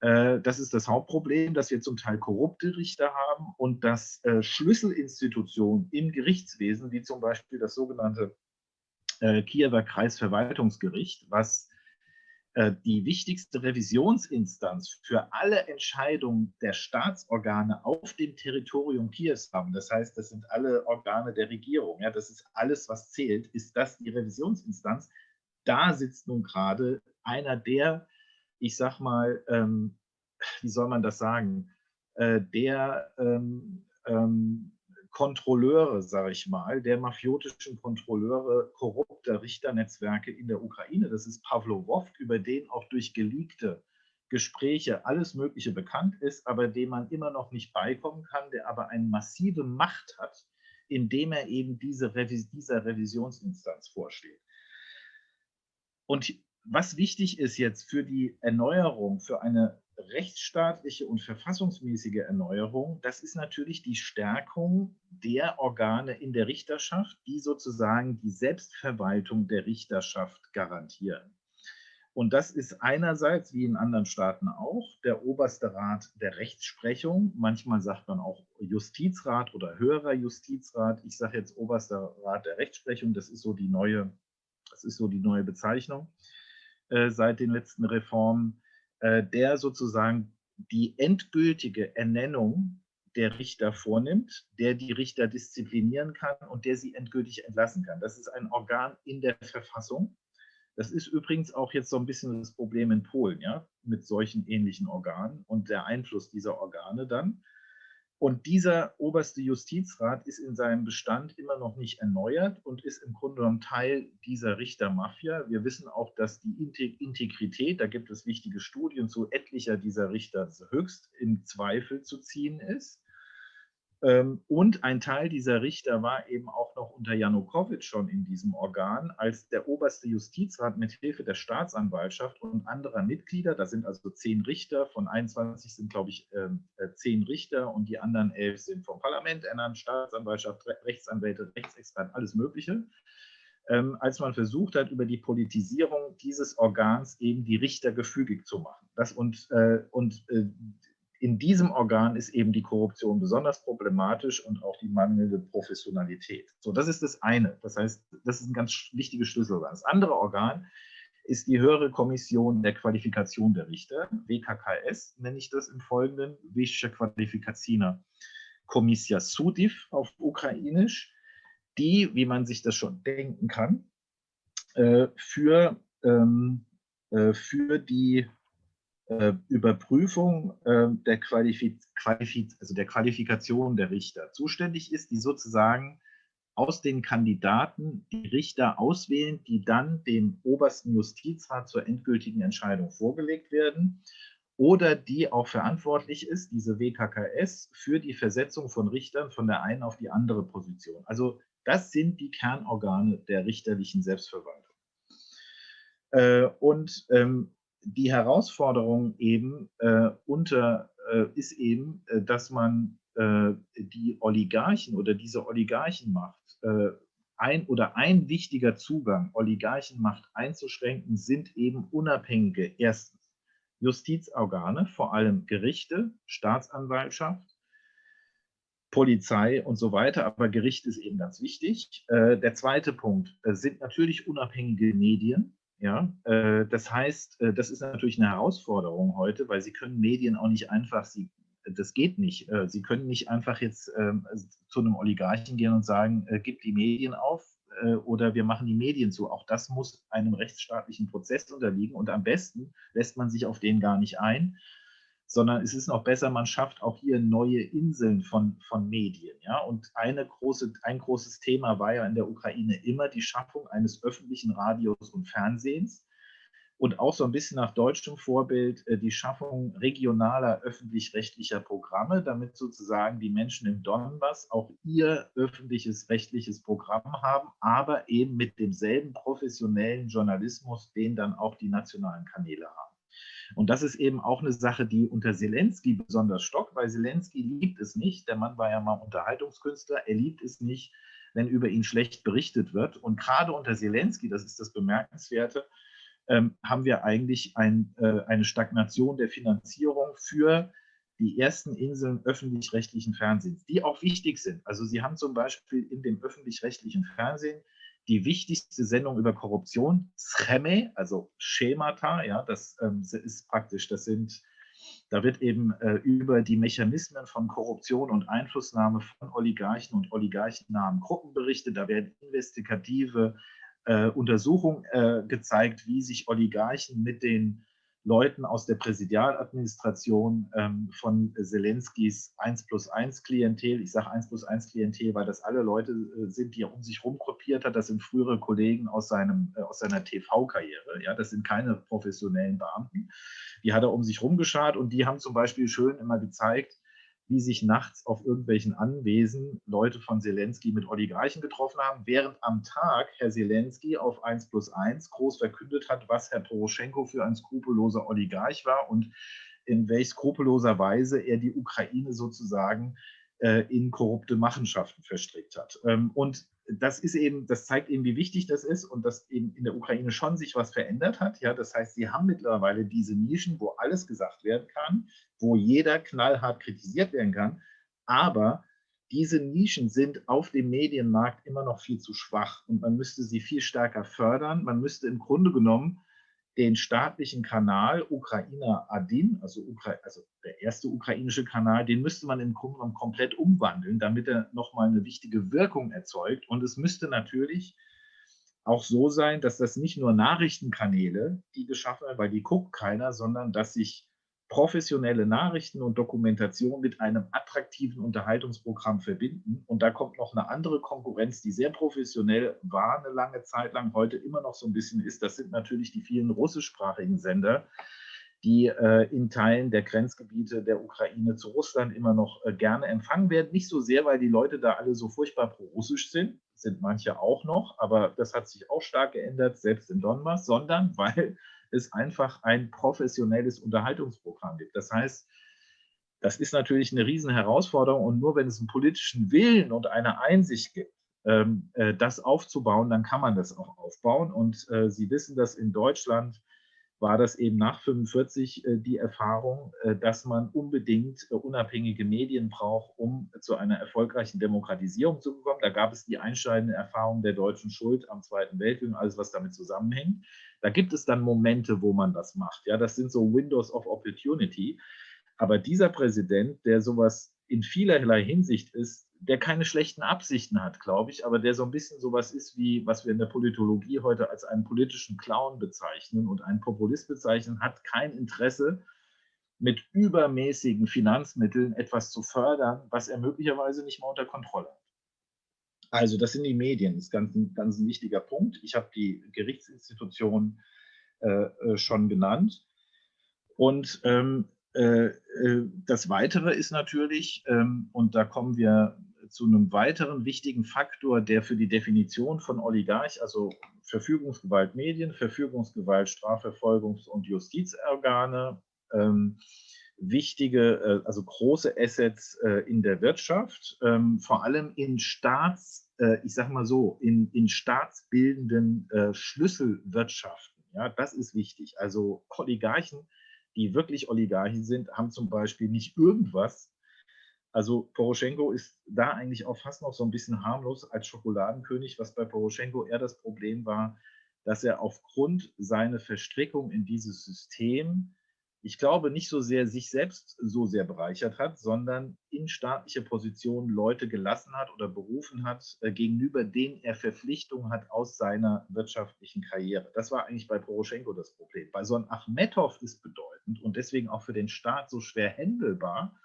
das ist das Hauptproblem, dass wir zum Teil korrupte Richter haben und dass äh, Schlüsselinstitutionen im Gerichtswesen, wie zum Beispiel das sogenannte äh, Kiewer Kreisverwaltungsgericht, was die wichtigste Revisionsinstanz für alle Entscheidungen der Staatsorgane auf dem Territorium Kiews haben. Das heißt, das sind alle Organe der Regierung. Ja, das ist alles, was zählt. Ist das die Revisionsinstanz? Da sitzt nun gerade einer der ich sag mal, ähm, wie soll man das sagen, äh, der ähm, ähm, Kontrolleure, sage ich mal, der mafiotischen Kontrolleure korrupter Richternetzwerke in der Ukraine. Das ist Pavlo Woft, über den auch durch geleakte Gespräche alles Mögliche bekannt ist, aber dem man immer noch nicht beikommen kann, der aber eine massive Macht hat, indem er eben diese Revis dieser Revisionsinstanz vorsteht. Und was wichtig ist jetzt für die Erneuerung, für eine rechtsstaatliche und verfassungsmäßige Erneuerung, das ist natürlich die Stärkung der Organe in der Richterschaft, die sozusagen die Selbstverwaltung der Richterschaft garantieren. Und das ist einerseits, wie in anderen Staaten auch, der oberste Rat der Rechtsprechung. Manchmal sagt man auch Justizrat oder höherer Justizrat. Ich sage jetzt oberster Rat der Rechtsprechung. Das ist so die neue, das ist so die neue Bezeichnung. Äh, seit den letzten Reformen, äh, der sozusagen die endgültige Ernennung der Richter vornimmt, der die Richter disziplinieren kann und der sie endgültig entlassen kann. Das ist ein Organ in der Verfassung. Das ist übrigens auch jetzt so ein bisschen das Problem in Polen, ja, mit solchen ähnlichen Organen und der Einfluss dieser Organe dann. Und dieser oberste Justizrat ist in seinem Bestand immer noch nicht erneuert und ist im Grunde genommen Teil dieser Richtermafia. Wir wissen auch, dass die Integrität, da gibt es wichtige Studien zu etlicher dieser Richter, höchst in Zweifel zu ziehen ist. Ähm, und ein Teil dieser Richter war eben auch noch unter Janukowitsch schon in diesem Organ, als der oberste Justizrat mit Hilfe der Staatsanwaltschaft und anderer Mitglieder, da sind also zehn Richter, von 21 sind, glaube ich, ähm, äh, zehn Richter und die anderen elf sind vom Parlament ernannt, Staatsanwaltschaft, Rechtsanwälte, Rechtsexperten, alles Mögliche. Ähm, als man versucht hat, über die Politisierung dieses Organs eben die Richter gefügig zu machen. Das und, äh, und äh, in diesem Organ ist eben die Korruption besonders problematisch und auch die mangelnde Professionalität. So, das ist das eine. Das heißt, das ist ein ganz wichtiges Schlüsselorgan. Das andere Organ ist die höhere Kommission der Qualifikation der Richter, WKKS nenne ich das im Folgenden, Wyższa Kwalifikacyjna Komisja Sudiv auf Ukrainisch, die, wie man sich das schon denken kann, äh, für, ähm, äh, für die äh, Überprüfung äh, der, Qualifiz Qualifiz also der Qualifikation der Richter zuständig ist, die sozusagen aus den Kandidaten die Richter auswählen, die dann dem obersten Justizrat zur endgültigen Entscheidung vorgelegt werden oder die auch verantwortlich ist, diese WKKS, für die Versetzung von Richtern von der einen auf die andere Position. Also das sind die Kernorgane der richterlichen Selbstverwaltung. Äh, und ähm, die Herausforderung eben äh, unter äh, ist eben, äh, dass man äh, die Oligarchen oder diese Oligarchenmacht äh, ein oder ein wichtiger Zugang, Oligarchenmacht einzuschränken, sind eben unabhängige erstens Justizorgane, vor allem Gerichte, Staatsanwaltschaft, Polizei und so weiter, aber Gericht ist eben ganz wichtig. Äh, der zweite Punkt sind natürlich unabhängige Medien, Ja, äh, das heißt, äh, das ist natürlich eine Herausforderung heute, weil Sie können Medien auch nicht einfach, Sie, das geht nicht. Äh, Sie können nicht einfach jetzt ähm, zu einem Oligarchen gehen und sagen, gib die Medien auf oder wir machen die Medien zu. Auch das muss einem rechtsstaatlichen Prozess unterliegen und am besten lässt man sich auf den gar nicht ein sondern es ist noch besser, man schafft auch hier neue Inseln von, von Medien. Ja? Und eine große, ein großes Thema war ja in der Ukraine immer die Schaffung eines öffentlichen Radios und Fernsehens und auch so ein bisschen nach deutschem Vorbild äh, die Schaffung regionaler öffentlich-rechtlicher Programme, damit sozusagen die Menschen im Donbass auch ihr öffentliches rechtliches Programm haben, aber eben mit demselben professionellen Journalismus, den dann auch die nationalen Kanäle haben. Und das ist eben auch eine Sache, die unter Zelensky besonders stockt, weil Zelensky liebt es nicht. Der Mann war ja mal Unterhaltungskünstler. Er liebt es nicht, wenn über ihn schlecht berichtet wird. Und gerade unter Zelensky, das ist das Bemerkenswerte, ähm, haben wir eigentlich ein, äh, eine Stagnation der Finanzierung für die ersten Inseln öffentlich-rechtlichen Fernsehens, die auch wichtig sind. Also Sie haben zum Beispiel in dem öffentlich-rechtlichen Fernsehen die wichtigste Sendung über Korruption, Scheme, also Schemata, ja, das ähm, ist praktisch, das sind, da wird eben äh, über die Mechanismen von Korruption und Einflussnahme von Oligarchen und oligarchennahen Gruppen berichtet, da werden investigative äh, Untersuchungen äh, gezeigt, wie sich Oligarchen mit den Leuten aus der Präsidialadministration ähm, von Zelenskis 1 plus 1 Klientel. Ich sage 1 plus 1 Klientel, weil das alle Leute äh, sind, die er um sich herum gruppiert hat. Das sind frühere Kollegen aus, seinem, äh, aus seiner TV-Karriere. Ja, das sind keine professionellen Beamten. Die hat er um sich herum geschart und die haben zum Beispiel schön immer gezeigt, wie sich nachts auf irgendwelchen Anwesen Leute von Zelensky mit Oligarchen getroffen haben, während am Tag Herr Zelensky auf 1 plus 1 groß verkündet hat, was Herr Poroschenko für ein skrupelloser Oligarch war und in welch skrupelloser Weise er die Ukraine sozusagen äh, in korrupte Machenschaften verstrickt hat. Ähm, und das ist eben, das zeigt eben, wie wichtig das ist und dass eben in der Ukraine schon sich was verändert hat. Ja, das heißt, sie haben mittlerweile diese Nischen, wo alles gesagt werden kann, wo jeder knallhart kritisiert werden kann. Aber diese Nischen sind auf dem Medienmarkt immer noch viel zu schwach und man müsste sie viel stärker fördern. Man müsste im Grunde genommen den staatlichen Kanal Ukrainer Adin, also, Ukra also, der erste ukrainische Kanal, den müsste man im Grunde genommen komplett umwandeln, damit er nochmal eine wichtige Wirkung erzeugt. Und es müsste natürlich auch so sein, dass das nicht nur Nachrichtenkanäle, die geschaffen werden, weil die guckt keiner, sondern dass sich professionelle Nachrichten und Dokumentation mit einem attraktiven Unterhaltungsprogramm verbinden. Und da kommt noch eine andere Konkurrenz, die sehr professionell war eine lange Zeit lang, heute immer noch so ein bisschen ist. Das sind natürlich die vielen russischsprachigen Sender, die äh, in Teilen der Grenzgebiete der Ukraine zu Russland immer noch äh, gerne empfangen werden. Nicht so sehr, weil die Leute da alle so furchtbar pro-russisch sind, sind manche auch noch, aber das hat sich auch stark geändert, selbst in Donbass, sondern weil es einfach ein professionelles Unterhaltungsprogramm gibt. Das heißt, das ist natürlich eine riesen Herausforderung und nur wenn es einen politischen Willen und eine Einsicht gibt, ähm, äh, das aufzubauen, dann kann man das auch aufbauen. Und äh, Sie wissen, dass in Deutschland war das eben nach 45 äh, die Erfahrung, äh, dass man unbedingt äh, unabhängige Medien braucht, um zu einer erfolgreichen Demokratisierung zu kommen. Da gab es die einschneidende Erfahrung der deutschen Schuld am Zweiten Weltkrieg und alles, was damit zusammenhängt. Da gibt es dann Momente, wo man das macht. Ja, das sind so Windows of Opportunity. Aber dieser Präsident, der sowas in vielerlei Hinsicht ist, der keine schlechten Absichten hat, glaube ich, aber der so ein bisschen sowas ist wie, was wir in der Politologie heute als einen politischen Clown bezeichnen und einen Populist bezeichnen, hat kein Interesse, mit übermäßigen Finanzmitteln etwas zu fördern, was er möglicherweise nicht mal unter Kontrolle hat. Also das sind die Medien, das ist ganz, ganz ein wichtiger Punkt. Ich habe die Gerichtsinstitutionen äh, äh, schon genannt. Und ähm, äh, äh, das Weitere ist natürlich, ähm, und da kommen wir zu einem weiteren wichtigen Faktor, der für die Definition von Oligarch, also Verfügungsgewalt Medien, Verfügungsgewalt Strafverfolgungs- und Justizorgane, ähm, wichtige, äh, also große Assets äh, in der Wirtschaft, ähm, vor allem in Staats, äh, ich sage mal so, in, in staatsbildenden äh, Schlüsselwirtschaften. Ja, das ist wichtig. Also Oligarchen, die wirklich Oligarchen sind, haben zum Beispiel nicht irgendwas also Poroschenko ist da eigentlich auch fast noch so ein bisschen harmlos als Schokoladenkönig, was bei Poroschenko eher das Problem war, dass er aufgrund seiner Verstrickung in dieses System ich glaube, nicht so sehr sich selbst so sehr bereichert hat, sondern in staatliche Positionen Leute gelassen hat oder berufen hat, äh, gegenüber denen er Verpflichtungen hat aus seiner wirtschaftlichen Karriere. Das war eigentlich bei Poroschenko das Problem. Bei so einem Achmetow ist bedeutend und deswegen auch für den Staat so schwer händelbar,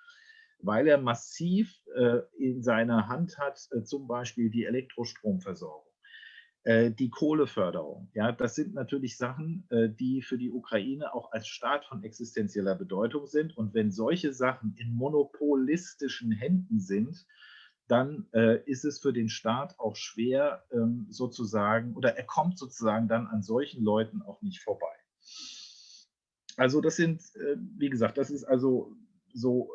weil er massiv äh, in seiner Hand hat, äh, zum Beispiel die Elektrostromversorgung äh, die Kohleförderung. Ja, das sind natürlich Sachen, die für die Ukraine auch als Staat von existenzieller Bedeutung sind. Und wenn solche Sachen in monopolistischen Händen sind, dann ist es für den Staat auch schwer, ähm, sozusagen, oder er kommt sozusagen dann an solchen Leuten auch nicht vorbei. Also das sind, wie gesagt, das ist also so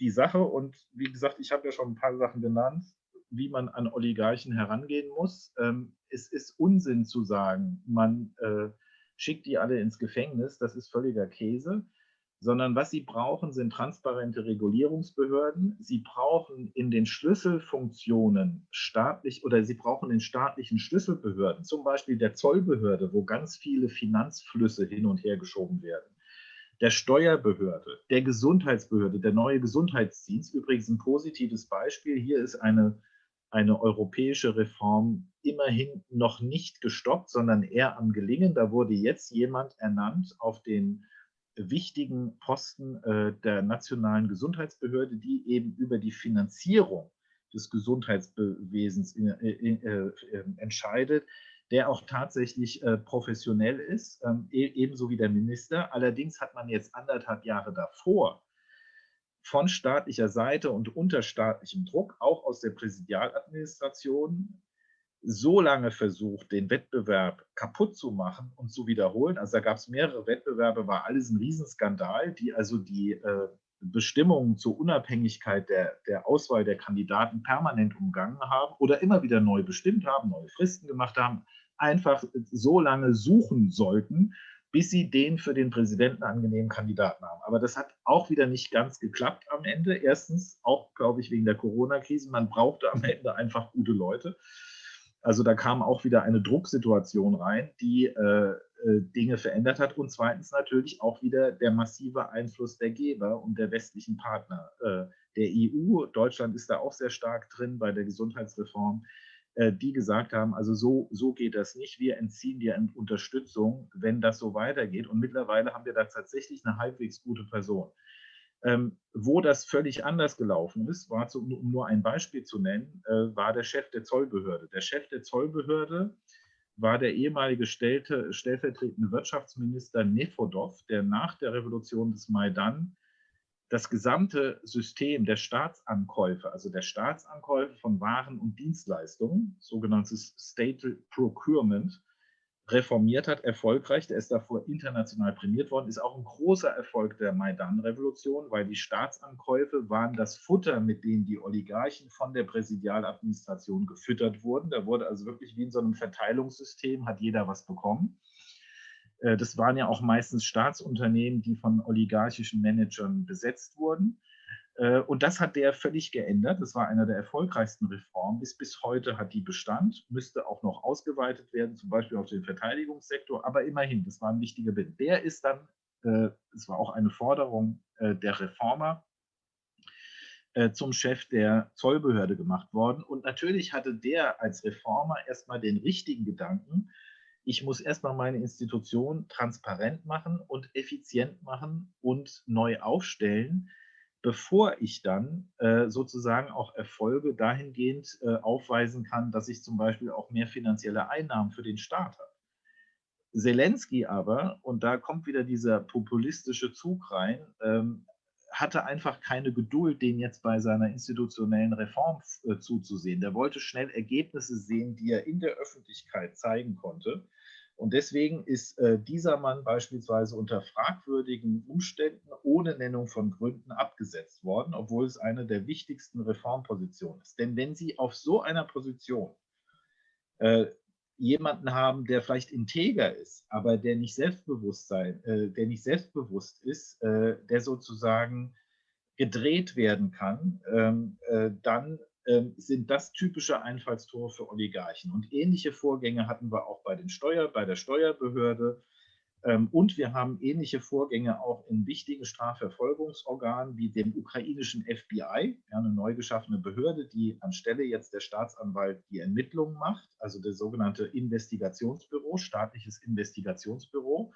die Sache. Und wie gesagt, ich habe ja schon ein paar Sachen genannt wie man an Oligarchen herangehen muss. Ähm, es ist Unsinn zu sagen, man äh, schickt die alle ins Gefängnis, das ist völliger Käse, sondern was sie brauchen, sind transparente Regulierungsbehörden. Sie brauchen in den Schlüsselfunktionen staatlich oder sie brauchen in staatlichen Schlüsselbehörden, zum Beispiel der Zollbehörde, wo ganz viele Finanzflüsse hin und her geschoben werden der Steuerbehörde, der Gesundheitsbehörde, der neue Gesundheitsdienst. Übrigens ein positives Beispiel. Hier ist eine eine europäische Reform immerhin noch nicht gestoppt, sondern eher am Gelingen. Da wurde jetzt jemand ernannt auf den wichtigen Posten äh, der nationalen Gesundheitsbehörde, die eben über die Finanzierung des Gesundheitswesens in, in, äh, entscheidet, der auch tatsächlich äh, professionell ist, ähm, e-, ebenso wie der Minister. Allerdings hat man jetzt anderthalb Jahre davor von staatlicher Seite und unter staatlichem Druck, auch aus der Präsidialadministration, so lange versucht, den Wettbewerb kaputt zu machen und zu wiederholen. Also da gab es mehrere Wettbewerbe, war alles ein Riesenskandal, die also die äh, Bestimmungen zur Unabhängigkeit der, der Auswahl der Kandidaten permanent umgangen haben oder immer wieder neu bestimmt haben, neue Fristen gemacht haben, einfach so lange suchen sollten, bis sie den für den Präsidenten angenehmen Kandidaten haben. Aber das hat auch wieder nicht ganz geklappt am Ende. Erstens auch, glaube ich, wegen der Corona-Krise. Man brauchte am Ende einfach gute Leute. Also da kam auch wieder eine Drucksituation rein, die äh, Dinge verändert hat. Und zweitens natürlich auch wieder der massive Einfluss der Geber und der westlichen Partner. Äh, der EU, Deutschland ist da auch sehr stark drin bei der Gesundheitsreform. Äh, die gesagt haben, also so, so geht das nicht, wir entziehen dir Unterstützung, wenn das so weitergeht. Und mittlerweile haben wir da tatsächlich eine halbwegs gute Person. Ähm, wo das völlig anders gelaufen ist, war, zu, um nur ein Beispiel zu nennen, äh, war der Chef der Zollbehörde. Der Chef der Zollbehörde war der ehemalige stellte, stellvertretende Wirtschaftsminister Nefodov, der nach der Revolution des Maidan das gesamte System der Staatsankäufe, also der Staatsankäufe von Waren und Dienstleistungen, sogenanntes State Procurement, reformiert hat, erfolgreich. Der ist davor international prämiert worden, ist auch ein großer Erfolg der Maidan-Revolution, weil die Staatsankäufe waren das Futter, mit dem die Oligarchen von der Präsidialadministration gefüttert wurden. Da wurde also wirklich wie in so einem Verteilungssystem, hat jeder was bekommen. Äh, das waren ja auch meistens Staatsunternehmen, die von oligarchischen Managern besetzt wurden. Äh, und das hat der völlig geändert. Das war einer der erfolgreichsten Reformen. Bis, bis heute hat die Bestand, müsste auch noch ausgeweitet werden, zum Beispiel auf den Verteidigungssektor. Aber immerhin, das war ein wichtiger Bild. Der ist dann, äh, es war auch eine Forderung der Reformer, zum Chef der Zollbehörde gemacht worden. Und natürlich hatte der als Reformer erstmal den richtigen Gedanken, ich muss erstmal meine Institution transparent machen und effizient machen und neu aufstellen, bevor ich dann äh, sozusagen auch Erfolge dahingehend äh, aufweisen kann, dass ich zum Beispiel auch mehr finanzielle Einnahmen für den Staat habe. Zelensky aber, und da kommt wieder dieser populistische Zug rein, ähm, hatte einfach keine Geduld, den jetzt bei seiner institutionellen Reform äh, zuzusehen. Der wollte schnell Ergebnisse sehen, die er in der Öffentlichkeit zeigen konnte. Und deswegen ist äh, dieser Mann beispielsweise unter fragwürdigen Umständen ohne Nennung von Gründen abgesetzt worden, obwohl es eine der wichtigsten Reformpositionen ist. Denn wenn Sie auf so einer Position äh, jemanden haben, der vielleicht integer ist, aber der nicht selbstbewusst äh, der nicht selbstbewusst ist, äh, der sozusagen gedreht werden kann, ähm, äh, dann sind das typische Einfallstore für Oligarchen. Und ähnliche Vorgänge hatten wir auch bei, den Steuer, bei der Steuerbehörde. Ähm, und wir haben ähnliche Vorgänge auch in wichtigen Strafverfolgungsorganen wie dem ukrainischen FBI, eine neu geschaffene Behörde, die anstelle jetzt der Staatsanwalt die Ermittlungen macht, also das sogenannte Investigationsbüro, staatliches Investigationsbüro.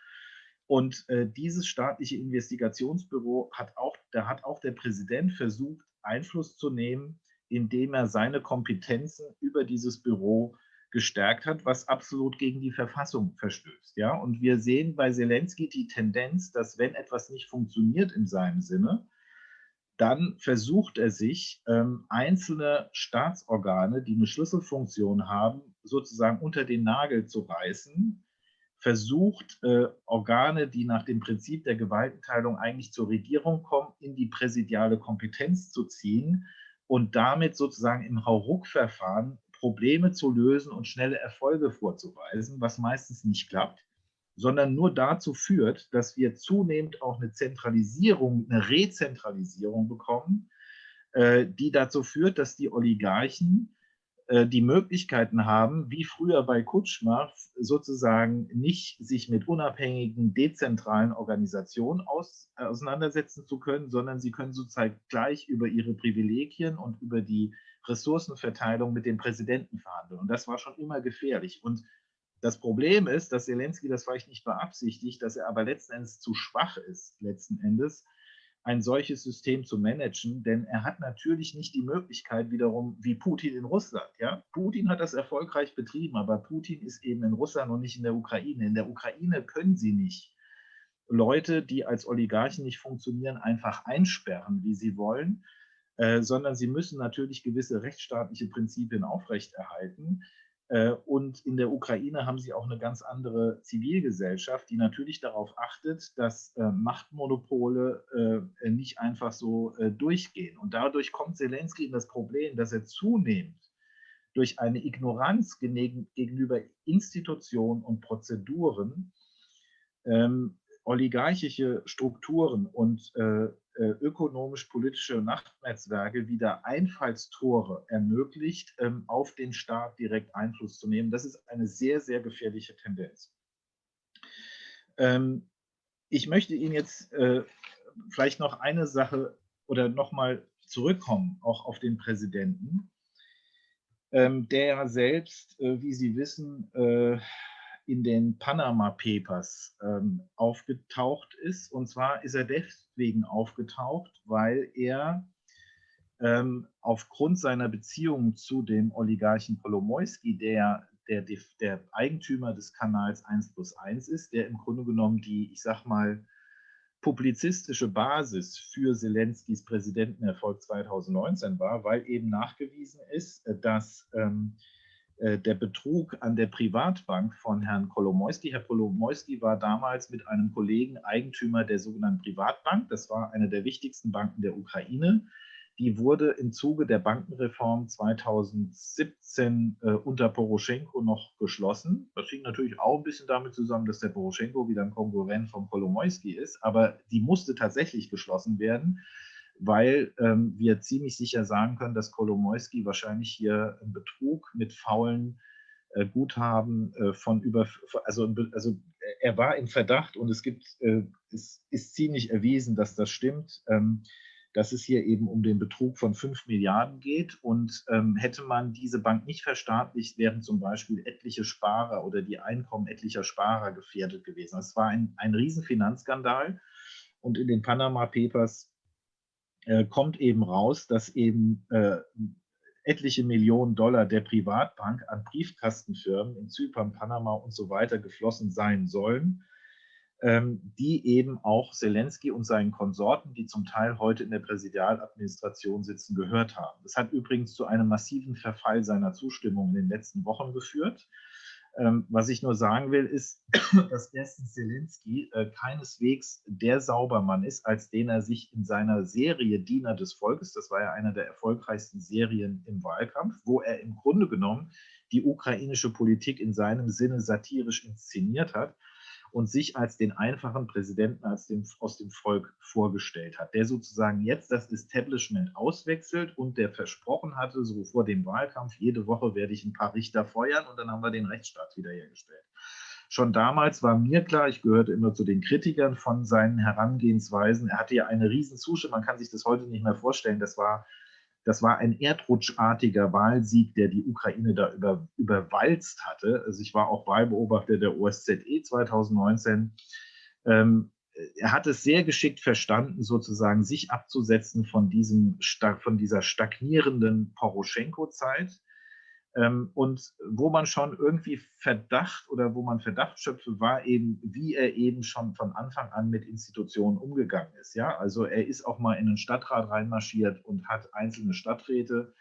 Und äh, dieses staatliche Investigationsbüro hat auch, da hat auch der Präsident versucht, Einfluss zu nehmen, indem er seine Kompetenzen über dieses Büro gestärkt hat, was absolut gegen die Verfassung verstößt. Ja? Und wir sehen bei Zelensky die Tendenz, dass wenn etwas nicht funktioniert in seinem Sinne, dann versucht er sich, ähm, einzelne Staatsorgane, die eine Schlüsselfunktion haben, sozusagen unter den Nagel zu reißen, versucht, äh, Organe, die nach dem Prinzip der Gewaltenteilung eigentlich zur Regierung kommen, in die präsidiale Kompetenz zu ziehen und damit sozusagen im Hauruck-Verfahren Probleme zu lösen und schnelle Erfolge vorzuweisen, was meistens nicht klappt, sondern nur dazu führt, dass wir zunehmend auch eine Zentralisierung, eine Rezentralisierung bekommen, äh, die dazu führt, dass die Oligarchen die Möglichkeiten haben, wie früher bei Kutschma, sozusagen nicht sich mit unabhängigen, dezentralen Organisationen aus, auseinandersetzen zu können, sondern sie können sozusagen gleich über ihre Privilegien und über die Ressourcenverteilung mit dem Präsidenten verhandeln. Und das war schon immer gefährlich. Und das Problem ist, dass Zelensky das vielleicht nicht beabsichtigt, dass er aber letzten Endes zu schwach ist, letzten Endes, ein solches System zu managen, denn er hat natürlich nicht die Möglichkeit wiederum wie Putin in Russland. Ja? Putin hat das erfolgreich betrieben, aber Putin ist eben in Russland und nicht in der Ukraine. In der Ukraine können sie nicht Leute, die als Oligarchen nicht funktionieren, einfach einsperren, wie sie wollen, äh, sondern sie müssen natürlich gewisse rechtsstaatliche Prinzipien aufrechterhalten. Äh, und in der Ukraine haben sie auch eine ganz andere Zivilgesellschaft, die natürlich darauf achtet, dass äh, Machtmonopole nicht einfach so durchgehen. Und dadurch kommt Zelensky in das Problem, dass er zunehmend durch eine Ignoranz gegenüber Institutionen und Prozeduren ähm, oligarchische Strukturen und äh, äh, ökonomisch-politische Nachtnetzwerke wieder Einfallstore ermöglicht, ähm, auf den Staat direkt Einfluss zu nehmen. Das ist eine sehr, sehr gefährliche Tendenz. Ähm, ich möchte Ihnen jetzt äh, vielleicht noch eine Sache oder nochmal zurückkommen, auch auf den Präsidenten, ähm, der ja selbst, äh, wie Sie wissen, äh, in den Panama Papers ähm, aufgetaucht ist. Und zwar ist er deswegen aufgetaucht, weil er ähm, aufgrund seiner Beziehung zu dem Oligarchen Kolomoisky, der, der, der Eigentümer des Kanals 1 plus 1 ist, der im Grunde genommen die, ich sag mal, publizistische Basis für Zelenskys Präsidentenerfolg 2019 war, weil eben nachgewiesen ist, dass ähm, äh, der Betrug an der Privatbank von Herrn Kolomoisky. Herr Kolomoisky war damals mit einem Kollegen Eigentümer der sogenannten Privatbank. Das war eine der wichtigsten Banken der Ukraine. Die wurde im Zuge der Bankenreform 2017 äh, unter Poroschenko noch geschlossen. Das hing natürlich auch ein bisschen damit zusammen, dass der Poroschenko wieder ein Konkurrent vom Kolomoisky ist, aber die musste tatsächlich geschlossen werden weil ähm, wir ziemlich sicher sagen können, dass Kolomoisky wahrscheinlich hier einen Betrug mit faulen äh, Guthaben äh, von über, also, also er war im Verdacht und es gibt, äh, es ist ziemlich erwiesen, dass das stimmt, ähm, dass es hier eben um den Betrug von 5 Milliarden geht und ähm, hätte man diese Bank nicht verstaatlicht, wären zum Beispiel etliche Sparer oder die Einkommen etlicher Sparer gefährdet gewesen. Es war ein, ein Riesenfinanzskandal und in den Panama Papers äh, kommt eben raus, dass eben äh, etliche Millionen Dollar der Privatbank an Briefkastenfirmen in Zypern, Panama und so weiter geflossen sein sollen, ähm, die eben auch Zelensky und seinen Konsorten, die zum Teil heute in der Präsidialadministration sitzen, gehört haben. Das hat übrigens zu einem massiven Verfall seiner Zustimmung in den letzten Wochen geführt. Ähm, was ich nur sagen will, ist, dass erstens Zelensky äh, keineswegs der Saubermann ist, als den er sich in seiner Serie Diener des Volkes, das war ja einer der erfolgreichsten Serien im Wahlkampf, wo er im Grunde genommen die ukrainische Politik in seinem Sinne satirisch inszeniert hat. Und sich als den einfachen Präsidenten als den, aus dem Volk vorgestellt hat, der sozusagen jetzt das Establishment auswechselt und der versprochen hatte, so vor dem Wahlkampf, jede Woche werde ich ein paar Richter feuern und dann haben wir den Rechtsstaat wiederhergestellt. Schon damals war mir klar, ich gehörte immer zu den Kritikern von seinen Herangehensweisen. Er hatte ja eine riesen Zustimmung, man kann sich das heute nicht mehr vorstellen. Das war, das war ein erdrutschartiger Wahlsieg, der die Ukraine da über, überwalzt hatte. Also ich war auch Wahlbeobachter der OSZE 2019. Ähm, er hat es sehr geschickt verstanden, sozusagen sich abzusetzen von, diesem, von dieser stagnierenden Poroschenko-Zeit ähm, und wo man schon irgendwie Verdacht oder wo man Verdacht schöpfe, war eben, wie er eben schon von Anfang an mit Institutionen umgegangen ist. Ja, also er ist auch mal in den Stadtrat reinmarschiert und hat einzelne Stadträte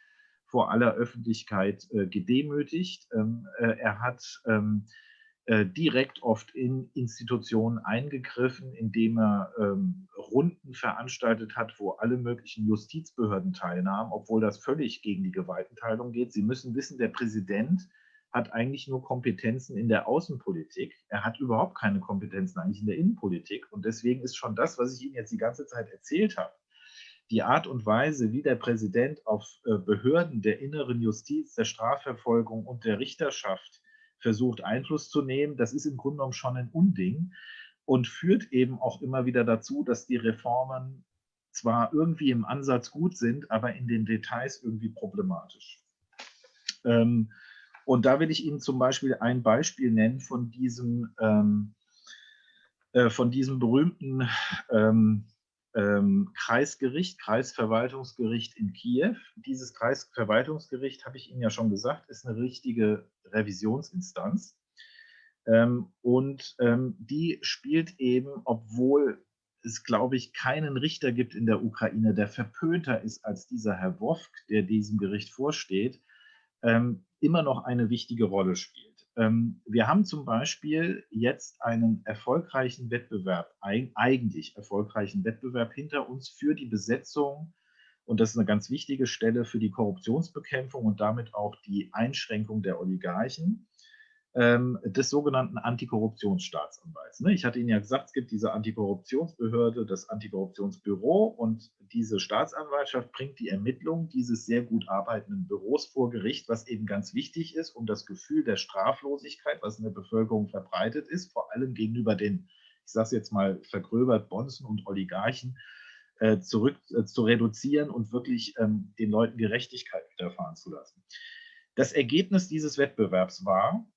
vor aller Öffentlichkeit äh, gedemütigt. Ähm, äh, er hat ähm, äh, direkt oft in Institutionen eingegriffen, indem er ähm, Runden veranstaltet hat, wo alle möglichen Justizbehörden teilnahmen, obwohl das völlig gegen die Gewaltenteilung geht. Sie müssen wissen, der Präsident hat eigentlich nur Kompetenzen in der Außenpolitik. Er hat überhaupt keine Kompetenzen eigentlich in der Innenpolitik. Und deswegen ist schon das, was ich Ihnen jetzt die ganze Zeit erzählt habe, die Art und Weise, wie der Präsident auf äh, Behörden der inneren Justiz, der Strafverfolgung und der Richterschaft versucht Einfluss zu nehmen. Das ist im Grunde genommen schon ein Unding und führt eben auch immer wieder dazu, dass die Reformen zwar irgendwie im Ansatz gut sind, aber in den Details irgendwie problematisch. Ähm, und da will ich Ihnen zum Beispiel ein Beispiel nennen von diesem, ähm, äh, von diesem berühmten ähm, ähm, Kreisgericht, Kreisverwaltungsgericht in Kiew. Dieses Kreisverwaltungsgericht, habe ich Ihnen ja schon gesagt, ist eine richtige Revisionsinstanz. Ähm, und ähm, die spielt eben, obwohl es, glaube ich, keinen Richter gibt in der Ukraine, der verpönter ist als dieser Herr Wofk, der diesem Gericht vorsteht, ähm, immer noch eine wichtige Rolle spielt. Ähm, wir haben zum Beispiel jetzt einen erfolgreichen Wettbewerb, eigentlich erfolgreichen Wettbewerb hinter uns für die Besetzung, und das ist eine ganz wichtige Stelle für die Korruptionsbekämpfung und damit auch die Einschränkung der Oligarchen des sogenannten Antikorruptionsstaatsanwalts. Ne? Ich hatte Ihnen ja gesagt, es gibt diese Antikorruptionsbehörde, das Antikorruptionsbüro und diese Staatsanwaltschaft bringt die Ermittlung dieses sehr gut arbeitenden Büros vor Gericht, was eben ganz wichtig ist, um das Gefühl der Straflosigkeit, was in der Bevölkerung verbreitet ist, vor allem gegenüber den, ich sage es jetzt mal vergröbert, Bonzen und Oligarchen, äh, zurück äh, zu reduzieren und wirklich ähm, den Leuten Gerechtigkeit widerfahren zu lassen. Das Ergebnis dieses Wettbewerbs war,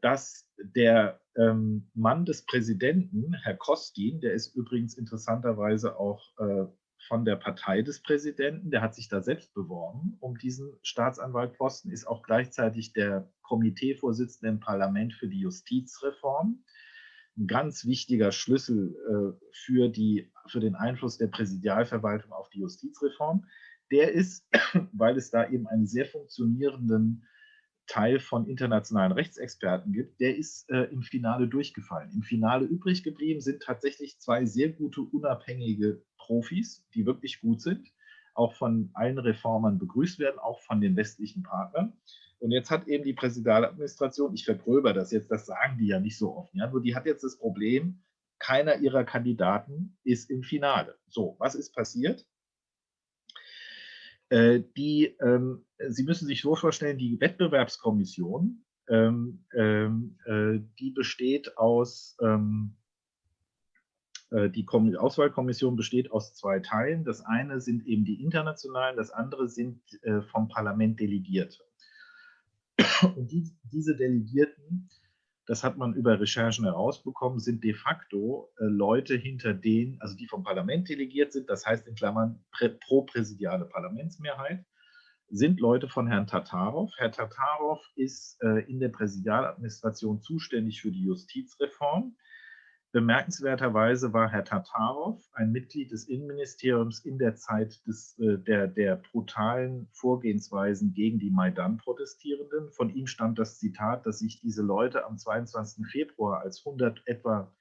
dass der ähm, Mann des Präsidenten, Herr Kostin, der ist übrigens interessanterweise auch äh, von der Partei des Präsidenten, der hat sich da selbst beworben um diesen Staatsanwaltposten, ist auch gleichzeitig der Komiteevorsitzende im Parlament für die Justizreform. Ein ganz wichtiger Schlüssel äh, für, die, für den Einfluss der Präsidialverwaltung auf die Justizreform. Der ist, weil es da eben einen sehr funktionierenden Teil von internationalen Rechtsexperten gibt, der ist äh, im Finale durchgefallen. Im Finale übrig geblieben sind tatsächlich zwei sehr gute unabhängige Profis, die wirklich gut sind, auch von allen Reformern begrüßt werden, auch von den westlichen Partnern. Und jetzt hat eben die Präsidialadministration, ich vergröber das jetzt, das sagen die ja nicht so oft, ja, nur die hat jetzt das Problem, keiner ihrer Kandidaten ist im Finale. So, was ist passiert? Äh, die, ähm, Sie müssen sich so vorstellen, die Wettbewerbskommission, ähm, ähm, äh, die besteht aus, äh, die Kom Auswahlkommission besteht aus zwei Teilen. Das eine sind eben die internationalen, das andere sind vom Parlament Delegierte. Und die, diese Delegierten das hat man über Recherchen herausbekommen, sind de facto äh, Leute hinter denen, also die vom Parlament delegiert sind, das heißt in Klammern pro-präsidiale Parlamentsmehrheit, sind Leute von Herrn Tatarov. Herr Tatarov ist äh, in der Präsidialadministration zuständig für die Justizreform. Bemerkenswerterweise war Herr Tatarov ein Mitglied des Innenministeriums in der Zeit des, äh, der, der brutalen Vorgehensweisen gegen die Maidan-Protestierenden. Von ihm stammt das Zitat, dass sich diese Leute am 22. Februar als 100 etwa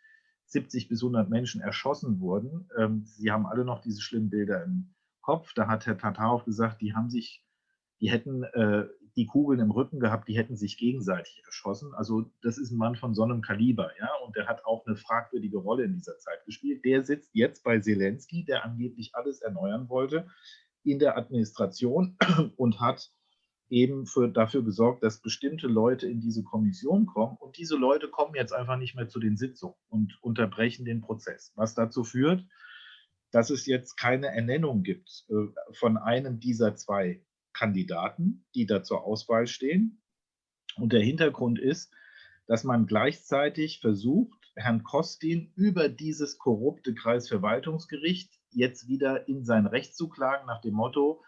70 bis 100 Menschen erschossen wurden. Ähm, Sie haben alle noch diese schlimmen Bilder im Kopf. Da hat Herr Tatarov gesagt, die haben sich, die hätten, äh, die Kugeln im Rücken gehabt, die hätten sich gegenseitig erschossen. Also das ist ein Mann von so einem Kaliber, ja, und der hat auch eine fragwürdige Rolle in dieser Zeit gespielt. Der sitzt jetzt bei Zelensky, der angeblich alles erneuern wollte in der Administration und hat eben für, dafür gesorgt, dass bestimmte Leute in diese Kommission kommen und diese Leute kommen jetzt einfach nicht mehr zu den Sitzungen und unterbrechen den Prozess, was dazu führt, dass es jetzt keine Ernennung gibt äh, von einem dieser zwei Kandidaten, die da zur Auswahl stehen. Und der Hintergrund ist, dass man gleichzeitig versucht, Herrn Kostin über dieses korrupte Kreisverwaltungsgericht jetzt wieder in sein Recht zu klagen, nach dem Motto,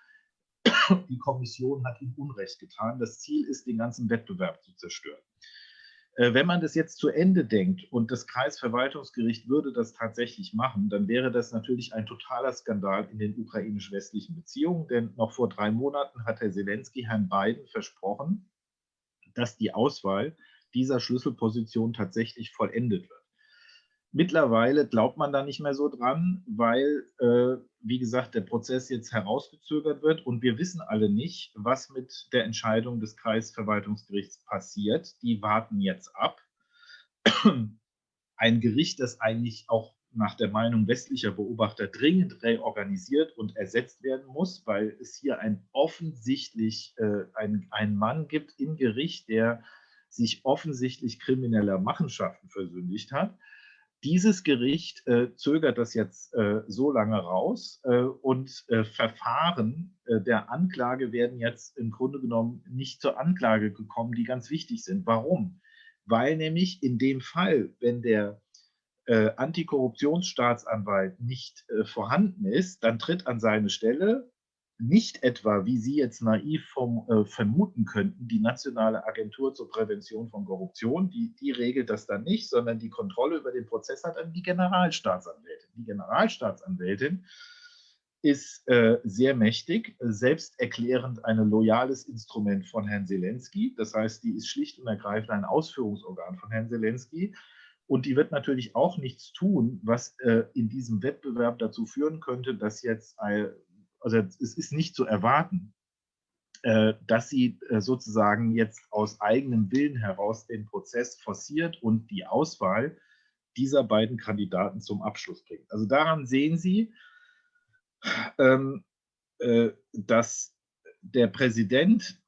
die Kommission hat ihm Unrecht getan. Das Ziel ist, den ganzen Wettbewerb zu zerstören. Äh, wenn man das jetzt zu Ende denkt und das Kreisverwaltungsgericht würde das tatsächlich machen, dann wäre das natürlich ein totaler Skandal in den ukrainisch-westlichen Beziehungen. Denn noch vor drei Monaten hat Herr Zelensky Herrn Biden versprochen, dass die Auswahl dieser Schlüsselposition tatsächlich vollendet wird. Mittlerweile glaubt man da nicht mehr so dran, weil, äh, wie gesagt, der Prozess jetzt herausgezögert wird und wir wissen alle nicht, was mit der Entscheidung des Kreisverwaltungsgerichts passiert. Die warten jetzt ab. Ein Gericht, das eigentlich auch nach der Meinung westlicher Beobachter dringend reorganisiert und ersetzt werden muss, weil es hier ein offensichtlich äh, ein, ein Mann gibt im Gericht, der sich offensichtlich krimineller Machenschaften versündigt hat dieses Gericht äh, zögert das jetzt äh, so lange raus äh, und äh, Verfahren äh, der Anklage werden jetzt im Grunde genommen nicht zur Anklage gekommen, die ganz wichtig sind. Warum? Weil nämlich in dem Fall, wenn der äh, Antikorruptionsstaatsanwalt nicht vorhanden ist, dann tritt an seine Stelle nicht etwa, wie Sie jetzt naiv vom, äh, vermuten könnten, die Nationale Agentur zur Prävention von Korruption, die, die regelt das dann nicht, sondern die Kontrolle über den Prozess hat dann die Generalstaatsanwältin. Die Generalstaatsanwältin ist äh, sehr mächtig, selbsterklärend ein loyales Instrument von Herrn Zelensky. Das heißt, die ist schlicht und ergreifend ein Ausführungsorgan von Herrn Zelensky. Und die wird natürlich auch nichts tun, was äh, in diesem Wettbewerb dazu führen könnte, dass jetzt ein, also es ist nicht zu erwarten, äh, dass sie äh, sozusagen jetzt aus eigenem Willen heraus den Prozess forciert und die Auswahl dieser beiden Kandidaten zum Abschluss bringt. Also daran sehen Sie, ähm, äh, dass der Präsident,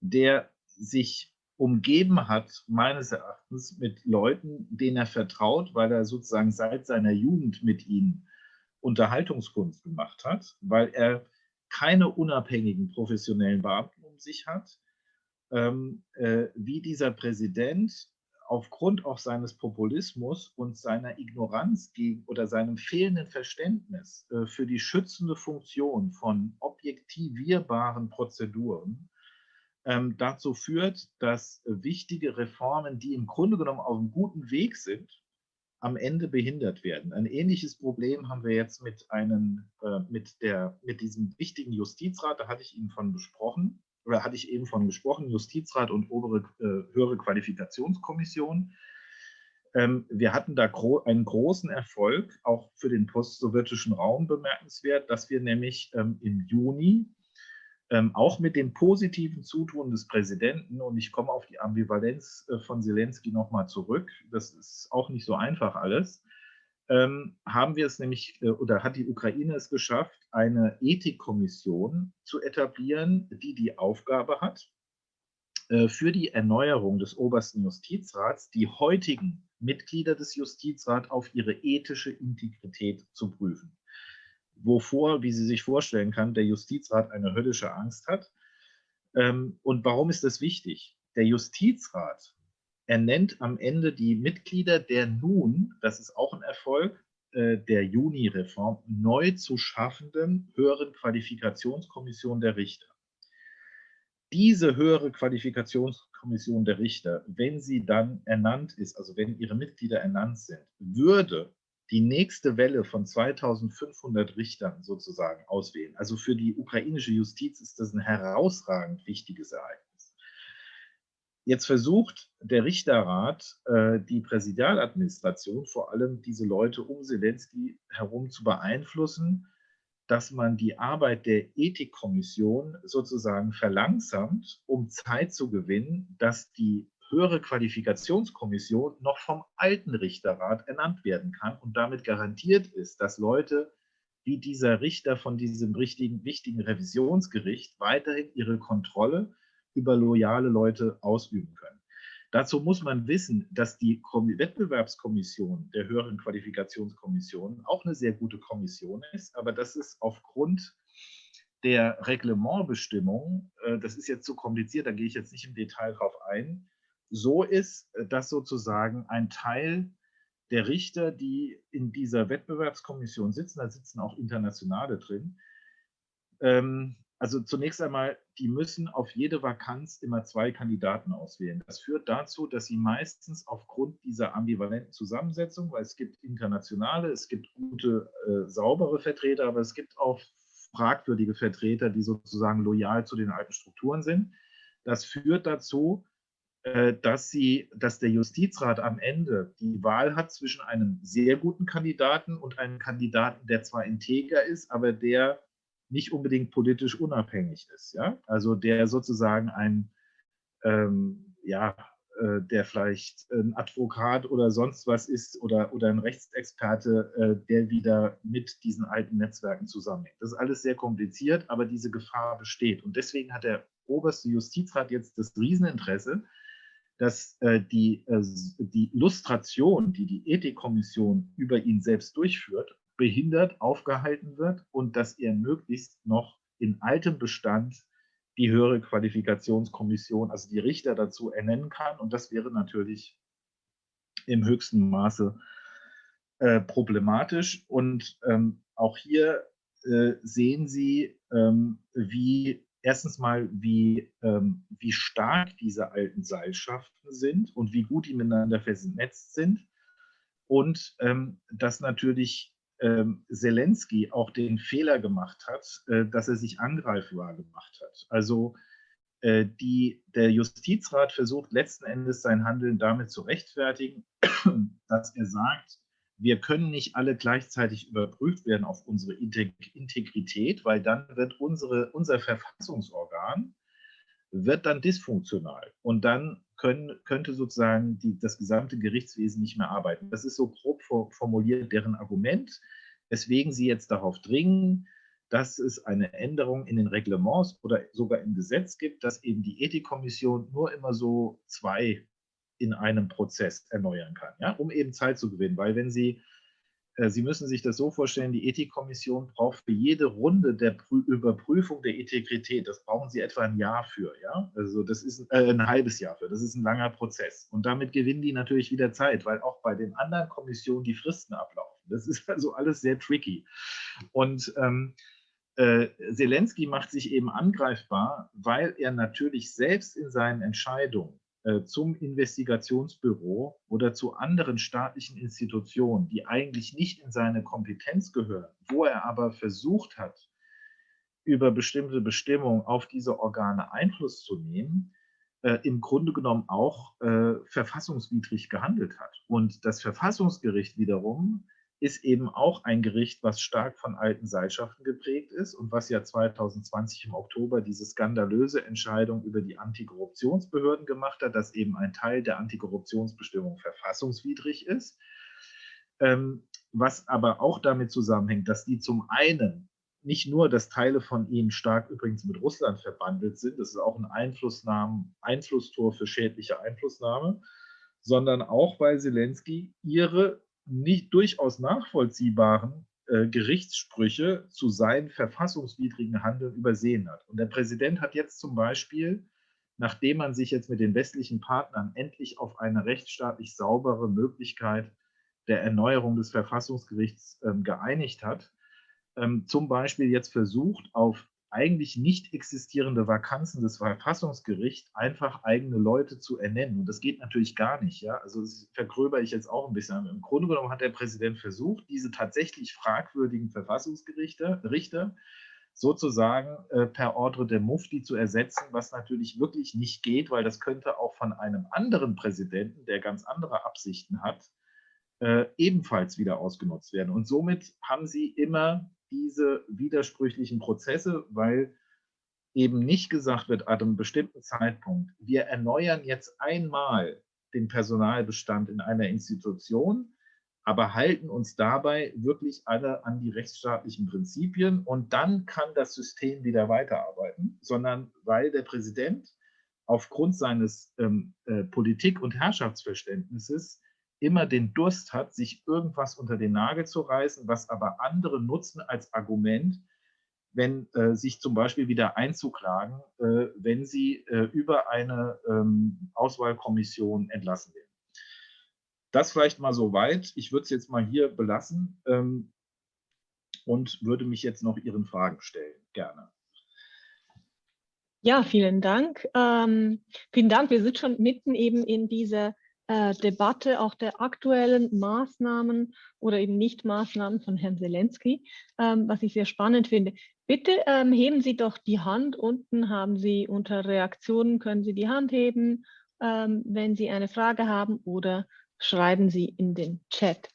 der sich umgeben hat, meines Erachtens, mit Leuten, denen er vertraut, weil er sozusagen seit seiner Jugend mit ihnen Unterhaltungskunst gemacht hat, weil er keine unabhängigen professionellen Beamten um sich hat, ähm, äh, wie dieser Präsident aufgrund auch seines Populismus und seiner Ignoranz gegen oder seinem fehlenden Verständnis äh, für die schützende Funktion von objektivierbaren Prozeduren ähm, dazu führt, dass wichtige Reformen, die im Grunde genommen auf einem guten Weg sind, am Ende behindert werden. Ein ähnliches Problem haben wir jetzt mit, einem, äh, mit, der, mit diesem wichtigen Justizrat, da hatte ich Ihnen von besprochen, oder hatte ich eben von gesprochen, Justizrat und obere, äh, höhere Qualifikationskommission. Ähm, wir hatten da gro einen großen Erfolg, auch für den postsowjetischen Raum bemerkenswert, dass wir nämlich ähm, im Juni ähm, auch mit dem positiven Zutun des Präsidenten, und ich komme auf die Ambivalenz äh, von Zelensky nochmal zurück, das ist auch nicht so einfach alles, ähm, haben wir es nämlich, äh, oder hat die Ukraine es geschafft, eine Ethikkommission zu etablieren, die die Aufgabe hat, äh, für die Erneuerung des obersten Justizrats die heutigen Mitglieder des Justizrats auf ihre ethische Integrität zu prüfen wovor, wie Sie sich vorstellen kann, der Justizrat eine höllische Angst hat. Ähm, und warum ist das wichtig? Der Justizrat ernennt am Ende die Mitglieder der nun, das ist auch ein Erfolg, äh, der Juni-Reform, neu zu schaffenden höheren Qualifikationskommission der Richter. Diese höhere Qualifikationskommission der Richter, wenn sie dann ernannt ist, also wenn ihre Mitglieder ernannt sind, würde die nächste Welle von 2500 Richtern sozusagen auswählen. Also für die ukrainische Justiz ist das ein herausragend wichtiges Ereignis. Jetzt versucht der Richterrat, äh, die Präsidialadministration, vor allem diese Leute um Zelensky herum zu beeinflussen, dass man die Arbeit der Ethikkommission sozusagen verlangsamt, um Zeit zu gewinnen, dass die höhere Qualifikationskommission noch vom alten Richterrat ernannt werden kann und damit garantiert ist, dass Leute wie dieser Richter von diesem richtigen, wichtigen Revisionsgericht weiterhin ihre Kontrolle über loyale Leute ausüben können. Dazu muss man wissen, dass die Wettbewerbskommission der höheren Qualifikationskommission auch eine sehr gute Kommission ist, aber das ist aufgrund der Reglementbestimmungen, äh, das ist jetzt zu kompliziert, da gehe ich jetzt nicht im Detail drauf ein, so ist, äh, dass sozusagen ein Teil der Richter, die in dieser Wettbewerbskommission sitzen, da sitzen auch Internationale drin, ähm, also zunächst einmal, die müssen auf jede Vakanz immer zwei Kandidaten auswählen. Das führt dazu, dass sie meistens aufgrund dieser ambivalenten Zusammensetzung, weil es gibt internationale, es gibt gute, äh, saubere Vertreter, aber es gibt auch fragwürdige Vertreter, die sozusagen loyal zu den alten Strukturen sind. Das führt dazu, dass, sie, dass der Justizrat am Ende die Wahl hat zwischen einem sehr guten Kandidaten und einem Kandidaten, der zwar integer ist, aber der nicht unbedingt politisch unabhängig ist. Ja? Also der sozusagen ein, ähm, ja, äh, der vielleicht ein Advokat oder sonst was ist oder, oder ein Rechtsexperte, äh, der wieder mit diesen alten Netzwerken zusammenhängt. Das ist alles sehr kompliziert, aber diese Gefahr besteht. Und deswegen hat der oberste Justizrat jetzt das Rieseninteresse, dass äh, die, äh, die Lustration, die die Ethikkommission über ihn selbst durchführt, behindert, aufgehalten wird und dass er möglichst noch in altem Bestand die höhere Qualifikationskommission, also die Richter dazu ernennen kann. Und das wäre natürlich im höchsten Maße äh, problematisch. Und ähm, auch hier äh, sehen Sie, ähm, wie erstens mal, wie, ähm, wie stark diese alten Seilschaften sind und wie gut die miteinander vernetzt sind. Und ähm, dass natürlich ähm, Zelensky auch den Fehler gemacht hat, äh, dass er sich angreifbar gemacht hat. Also äh, die, der Justizrat versucht letzten Endes sein Handeln damit zu rechtfertigen, dass er sagt, wir können nicht alle gleichzeitig überprüft werden auf unsere Integrität, weil dann wird unsere, unser Verfassungsorgan wird dann dysfunktional und dann können, könnte sozusagen die, das gesamte Gerichtswesen nicht mehr arbeiten. Das ist so grob formuliert deren Argument, weswegen sie jetzt darauf dringen, dass es eine Änderung in den Reglements oder sogar im Gesetz gibt, dass eben die Ethikkommission nur immer so zwei in einem Prozess erneuern kann, ja, um eben Zeit zu gewinnen. Weil wenn Sie äh, Sie müssen sich das so vorstellen, die Ethikkommission braucht für jede Runde der Prü Überprüfung der Integrität, das brauchen Sie etwa ein Jahr für, ja, also das ist äh, ein halbes Jahr für, das ist ein langer Prozess. Und damit gewinnen die natürlich wieder Zeit, weil auch bei den anderen Kommissionen die Fristen ablaufen. Das ist also alles sehr tricky. Und ähm, äh, Zelensky macht sich eben angreifbar, weil er natürlich selbst in seinen Entscheidungen zum Investigationsbüro oder zu anderen staatlichen Institutionen, die eigentlich nicht in seine Kompetenz gehören, wo er aber versucht hat, über bestimmte Bestimmungen auf diese Organe Einfluss zu nehmen, äh, im Grunde genommen auch äh, verfassungswidrig gehandelt hat. Und das Verfassungsgericht wiederum ist eben auch ein Gericht, was stark von alten Seilschaften geprägt ist und was ja 2020 im Oktober diese skandalöse Entscheidung über die Antikorruptionsbehörden gemacht hat, dass eben ein Teil der Antikorruptionsbestimmung verfassungswidrig ist. Ähm, was aber auch damit zusammenhängt, dass die zum einen nicht nur, dass Teile von ihnen stark übrigens mit Russland verbandelt sind, das ist auch ein Einflussnahmen, Einflusstor für schädliche Einflussnahme, sondern auch, weil Zelensky ihre nicht durchaus nachvollziehbaren äh, Gerichtssprüche zu seinen verfassungswidrigen Handeln übersehen hat. Und der Präsident hat jetzt zum Beispiel, nachdem man sich jetzt mit den westlichen Partnern endlich auf eine rechtsstaatlich saubere Möglichkeit der Erneuerung des Verfassungsgerichts ähm, geeinigt hat, ähm, zum Beispiel jetzt versucht, auf eigentlich nicht existierende Vakanzen des Verfassungsgerichts einfach eigene Leute zu ernennen. Und das geht natürlich gar nicht. Ja? Also das vergröber ich jetzt auch ein bisschen. Im Grunde genommen hat der Präsident versucht, diese tatsächlich fragwürdigen Verfassungsgerichte, Richter, sozusagen äh, per Ordre der Mufti zu ersetzen, was natürlich wirklich nicht geht, weil das könnte auch von einem anderen Präsidenten, der ganz andere Absichten hat, äh, ebenfalls wieder ausgenutzt werden. Und somit haben sie immer diese widersprüchlichen Prozesse, weil eben nicht gesagt wird, an einem bestimmten Zeitpunkt, wir erneuern jetzt einmal den Personalbestand in einer Institution, aber halten uns dabei wirklich alle an die rechtsstaatlichen Prinzipien und dann kann das System wieder weiterarbeiten, sondern weil der Präsident aufgrund seines ähm, äh, Politik- und Herrschaftsverständnisses immer den Durst hat, sich irgendwas unter den Nagel zu reißen, was aber andere nutzen als Argument, wenn äh, sich zum Beispiel wieder einzuklagen, äh, wenn sie äh, über eine ähm, Auswahlkommission entlassen werden. Das vielleicht mal so weit. Ich würde es jetzt mal hier belassen ähm, und würde mich jetzt noch Ihren Fragen stellen. Gerne. Ja, vielen Dank. Ähm, vielen Dank. Wir sind schon mitten eben in dieser äh, Debatte auch der aktuellen Maßnahmen oder eben Nicht-Maßnahmen von Herrn Zelensky, ähm, was ich sehr spannend finde. Bitte ähm, heben Sie doch die Hand. Unten haben Sie unter Reaktionen, können Sie die Hand heben, ähm, wenn Sie eine Frage haben oder schreiben Sie in den Chat.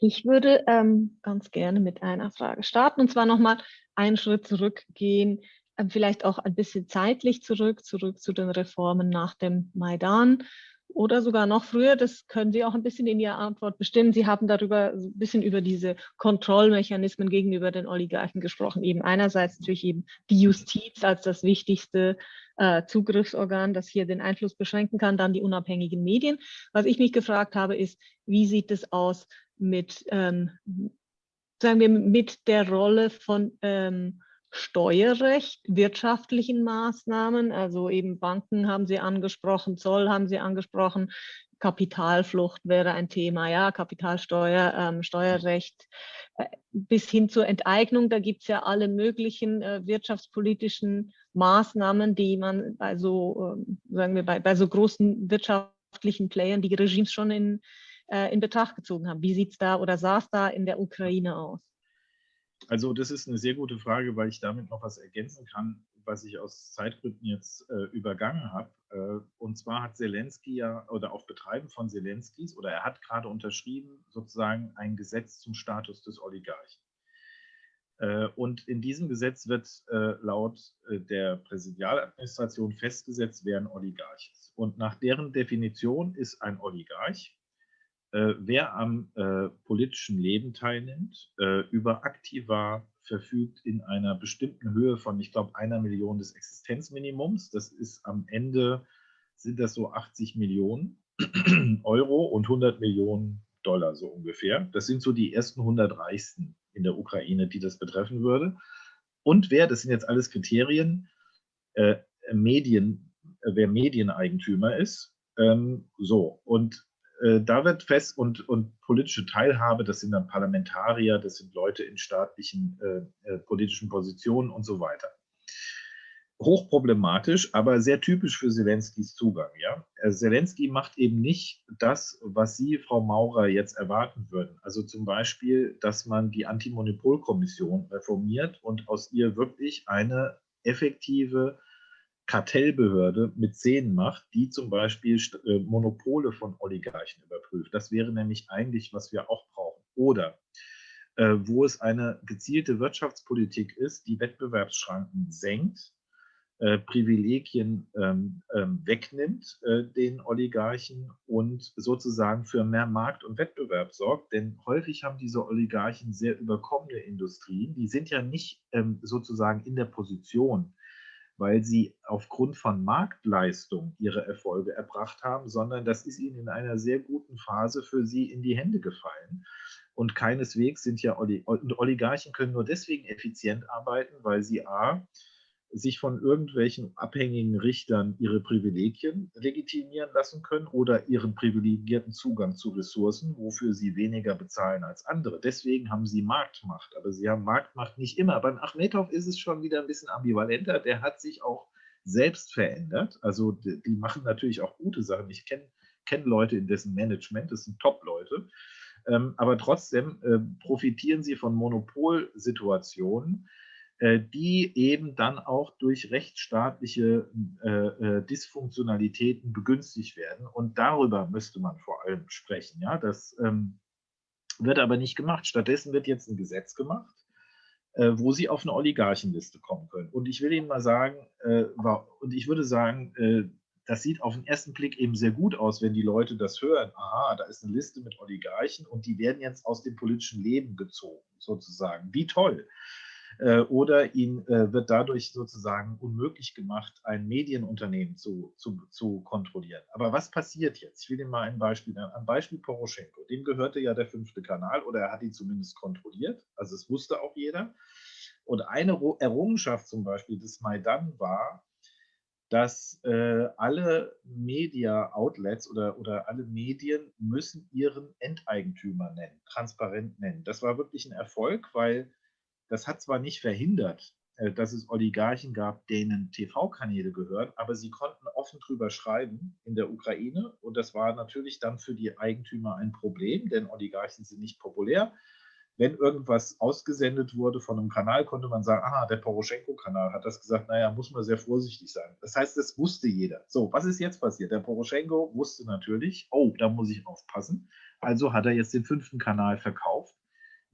Ich würde ähm, ganz gerne mit einer Frage starten und zwar nochmal einen Schritt zurückgehen, äh, vielleicht auch ein bisschen zeitlich zurück, zurück zu den Reformen nach dem Maidan oder sogar noch früher, das können Sie auch ein bisschen in Ihrer Antwort bestimmen. Sie haben darüber ein bisschen über diese Kontrollmechanismen gegenüber den Oligarchen gesprochen. Eben einerseits natürlich eben die Justiz als das wichtigste äh, Zugriffsorgan, das hier den Einfluss beschränken kann, dann die unabhängigen Medien. Was ich mich gefragt habe, ist, wie sieht es aus mit, ähm, sagen wir, mit der Rolle von ähm, Steuerrecht, wirtschaftlichen Maßnahmen, also eben Banken haben Sie angesprochen, Zoll haben Sie angesprochen, Kapitalflucht wäre ein Thema, ja, Kapitalsteuer, ähm, Steuerrecht, äh, bis hin zur Enteignung, da gibt es ja alle möglichen äh, wirtschaftspolitischen Maßnahmen, die man bei so, äh, sagen wir, bei, bei so großen wirtschaftlichen Playern, die Regimes schon in, äh, in Betracht gezogen haben. Wie sieht es da oder sah es da in der Ukraine aus? Also das ist eine sehr gute Frage, weil ich damit noch was ergänzen kann, was ich aus Zeitgründen jetzt äh, übergangen habe. Äh, und zwar hat Zelensky ja, oder auf Betreiben von Zelenskys, oder er hat gerade unterschrieben, sozusagen ein Gesetz zum Status des Oligarchen. Äh, und in diesem Gesetz wird äh, laut äh, der Präsidialadministration festgesetzt, wer ein Oligarch ist. Und nach deren Definition ist ein Oligarch äh, wer am äh, politischen Leben teilnimmt, äh, über Aktiva verfügt in einer bestimmten Höhe von, ich glaube, einer Million des Existenzminimums. Das ist am Ende, sind das so 80 Millionen Euro und 100 Millionen Dollar so ungefähr. Das sind so die ersten 100 Reichsten in der Ukraine, die das betreffen würde. Und wer, das sind jetzt alles Kriterien, äh, Medien, äh, wer Medieneigentümer ist. Ähm, so, und äh, da wird fest und, und politische Teilhabe, das sind dann Parlamentarier, das sind Leute in staatlichen äh, äh, politischen Positionen und so weiter. Hochproblematisch, aber sehr typisch für Zelenskys Zugang. Ja? Äh, Zelensky macht eben nicht das, was Sie, Frau Maurer, jetzt erwarten würden. Also zum Beispiel, dass man die Antimonopolkommission reformiert und aus ihr wirklich eine effektive Kartellbehörde mit Zähnen macht, die zum Beispiel äh, Monopole von Oligarchen überprüft. Das wäre nämlich eigentlich, was wir auch brauchen. Oder äh, wo es eine gezielte Wirtschaftspolitik ist, die Wettbewerbsschranken senkt, äh, Privilegien ähm, ähm, wegnimmt äh, den Oligarchen und sozusagen für mehr Markt und Wettbewerb sorgt. Denn häufig haben diese Oligarchen sehr überkommene Industrien. Die sind ja nicht ähm, sozusagen in der Position, weil sie aufgrund von Marktleistung ihre Erfolge erbracht haben, sondern das ist ihnen in einer sehr guten Phase für sie in die Hände gefallen. Und keineswegs sind ja Oligarchen können nur deswegen effizient arbeiten, weil sie a sich von irgendwelchen abhängigen Richtern ihre Privilegien legitimieren lassen können oder ihren privilegierten Zugang zu Ressourcen, wofür sie weniger bezahlen als andere. Deswegen haben sie Marktmacht, aber sie haben Marktmacht nicht immer. Beim Achmetow ist es schon wieder ein bisschen ambivalenter. Der hat sich auch selbst verändert. Also die, die machen natürlich auch gute Sachen. Ich kenne kenn Leute in dessen Management, das sind Top-Leute. Ähm, aber trotzdem äh, profitieren sie von Monopolsituationen, die eben dann auch durch rechtsstaatliche äh, äh, Dysfunktionalitäten begünstigt werden. Und darüber müsste man vor allem sprechen. Ja? Das ähm, wird aber nicht gemacht. Stattdessen wird jetzt ein Gesetz gemacht, äh, wo sie auf eine Oligarchenliste kommen können. Und ich will Ihnen mal sagen, äh, und ich würde sagen, äh, das sieht auf den ersten Blick eben sehr gut aus, wenn die Leute das hören. Aha, da ist eine Liste mit Oligarchen und die werden jetzt aus dem politischen Leben gezogen, sozusagen. Wie toll. Äh, oder ihnen äh, wird dadurch sozusagen unmöglich gemacht, ein Medienunternehmen zu, zu, zu kontrollieren. Aber was passiert jetzt? Ich will Ihnen mal ein Beispiel nennen. Am Beispiel Poroschenko. Dem gehörte ja der fünfte Kanal oder er hat ihn zumindest kontrolliert. Also es wusste auch jeder. Und eine Errungenschaft zum Beispiel des Maidan war, dass äh, alle Media-Outlets oder, oder alle Medien müssen ihren Enteigentümer nennen, transparent nennen. Das war wirklich ein Erfolg, weil das hat zwar nicht verhindert, äh, dass es Oligarchen gab, denen TV-Kanäle gehören, aber sie konnten offen drüber schreiben in der Ukraine. Und das war natürlich dann für die Eigentümer ein Problem, denn Oligarchen sind nicht populär. Wenn irgendwas ausgesendet wurde von einem Kanal, konnte man sagen, aha, der Poroschenko-Kanal hat das gesagt, naja, muss man sehr vorsichtig sein. Das heißt, das wusste jeder. So, was ist jetzt passiert? Der Poroschenko wusste natürlich, oh, da muss ich aufpassen. Also hat er jetzt den fünften Kanal verkauft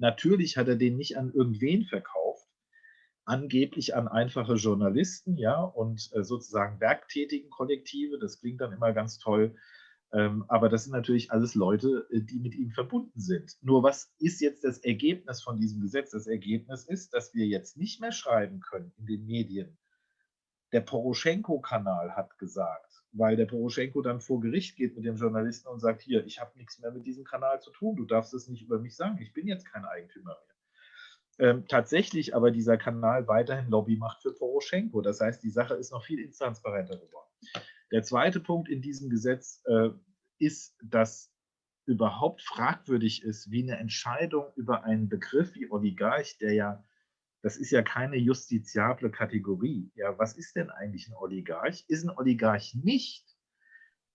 Natürlich hat er den nicht an irgendwen verkauft, angeblich an einfache Journalisten, ja, und äh, sozusagen werktätigen Kollektive. Das klingt dann immer ganz toll. Ähm, aber das sind natürlich alles Leute, äh, die mit ihm verbunden sind. Nur was ist jetzt das Ergebnis von diesem Gesetz? Das Ergebnis ist, dass wir jetzt nicht mehr schreiben können in den Medien. Der Poroschenko-Kanal hat gesagt, weil der Poroschenko dann vor Gericht geht mit dem Journalisten und sagt, hier, ich habe nichts mehr mit diesem Kanal zu tun, du darfst es nicht über mich sagen, ich bin jetzt kein Eigentümer mehr. Ähm, tatsächlich aber dieser Kanal weiterhin Lobby macht für Poroschenko. Das heißt, die Sache ist noch viel intransparenter geworden. Der zweite Punkt in diesem Gesetz äh, ist, dass überhaupt fragwürdig ist, wie eine Entscheidung über einen Begriff wie Oligarch, der ja das ist ja keine justiziable Kategorie. Ja, was ist denn eigentlich ein Oligarch? Ist ein Oligarch nicht,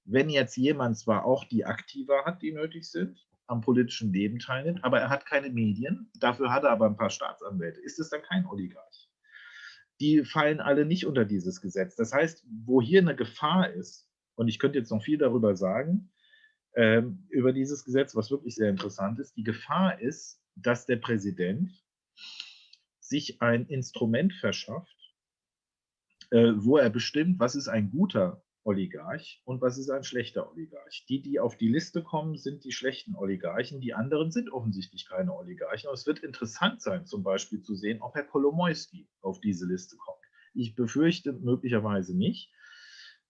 wenn jetzt jemand zwar auch die Aktiva hat, die nötig sind, am politischen Leben teilnimmt, aber er hat keine Medien, dafür hat er aber ein paar Staatsanwälte. Ist es dann kein Oligarch? Die fallen alle nicht unter dieses Gesetz. Das heißt, wo hier eine Gefahr ist, und ich könnte jetzt noch viel darüber sagen, ähm, über dieses Gesetz, was wirklich sehr interessant ist, die Gefahr ist, dass der Präsident sich ein Instrument verschafft, äh, wo er bestimmt, was ist ein guter Oligarch und was ist ein schlechter Oligarch. Die, die auf die Liste kommen, sind die schlechten Oligarchen. Die anderen sind offensichtlich keine Oligarchen. Aber es wird interessant sein, zum Beispiel zu sehen, ob Herr Kolomoisky auf diese Liste kommt. Ich befürchte möglicherweise nicht.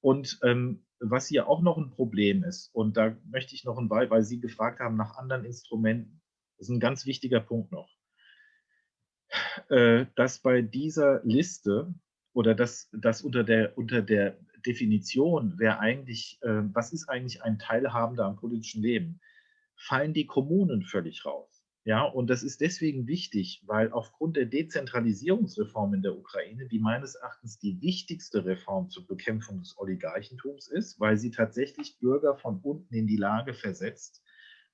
Und ähm, was hier auch noch ein Problem ist, und da möchte ich noch ein Weil, weil Sie gefragt haben nach anderen Instrumenten, das ist ein ganz wichtiger Punkt noch. Äh, dass bei dieser Liste oder dass, dass unter, der, unter der Definition, wer eigentlich, äh, was ist eigentlich ein Teilhabender am politischen Leben, fallen die Kommunen völlig raus. Ja, und das ist deswegen wichtig, weil aufgrund der Dezentralisierungsreform in der Ukraine, die meines Erachtens die wichtigste Reform zur Bekämpfung des Oligarchentums ist, weil sie tatsächlich Bürger von unten in die Lage versetzt,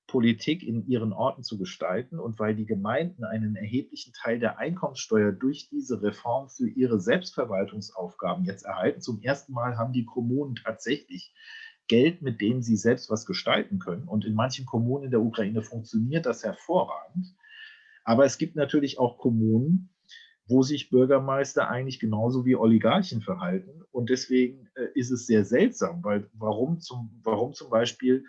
Politik in ihren Orten zu gestalten und weil die Gemeinden einen erheblichen Teil der Einkommenssteuer durch diese Reform für ihre Selbstverwaltungsaufgaben jetzt erhalten. Zum ersten Mal haben die Kommunen tatsächlich Geld, mit dem sie selbst was gestalten können. Und in manchen Kommunen in der Ukraine funktioniert das hervorragend. Aber es gibt natürlich auch Kommunen, wo sich Bürgermeister eigentlich genauso wie Oligarchen verhalten. Und deswegen äh, ist es sehr seltsam, weil warum zum, warum zum Beispiel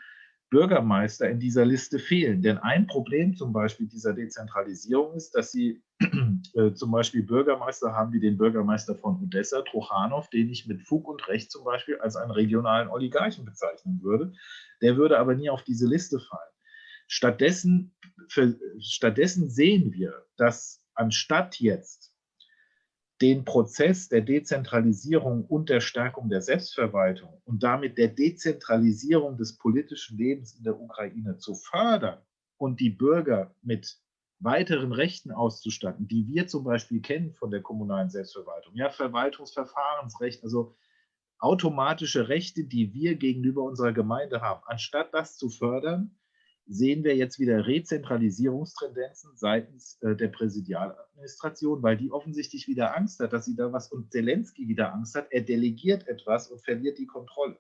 Bürgermeister in dieser Liste fehlen. Denn ein Problem zum Beispiel dieser Dezentralisierung ist, dass sie äh, zum Beispiel Bürgermeister haben wie den Bürgermeister von Odessa, Trochanov, den ich mit Fug und Recht zum Beispiel als einen regionalen Oligarchen bezeichnen würde. Der würde aber nie auf diese Liste fallen. Stattdessen, für, stattdessen sehen wir, dass anstatt jetzt den Prozess der Dezentralisierung und der Stärkung der Selbstverwaltung und damit der Dezentralisierung des politischen Lebens in der Ukraine zu fördern und die Bürger mit weiteren Rechten auszustatten, die wir zum Beispiel kennen von der kommunalen Selbstverwaltung, ja, Verwaltungsverfahrensrecht, also automatische Rechte, die wir gegenüber unserer Gemeinde haben, anstatt das zu fördern, sehen wir jetzt wieder Rezentralisierungstendenzen seitens äh, der Präsidialadministration, weil die offensichtlich wieder Angst hat, dass sie da was und Zelensky wieder Angst hat. Er delegiert etwas und verliert die Kontrolle.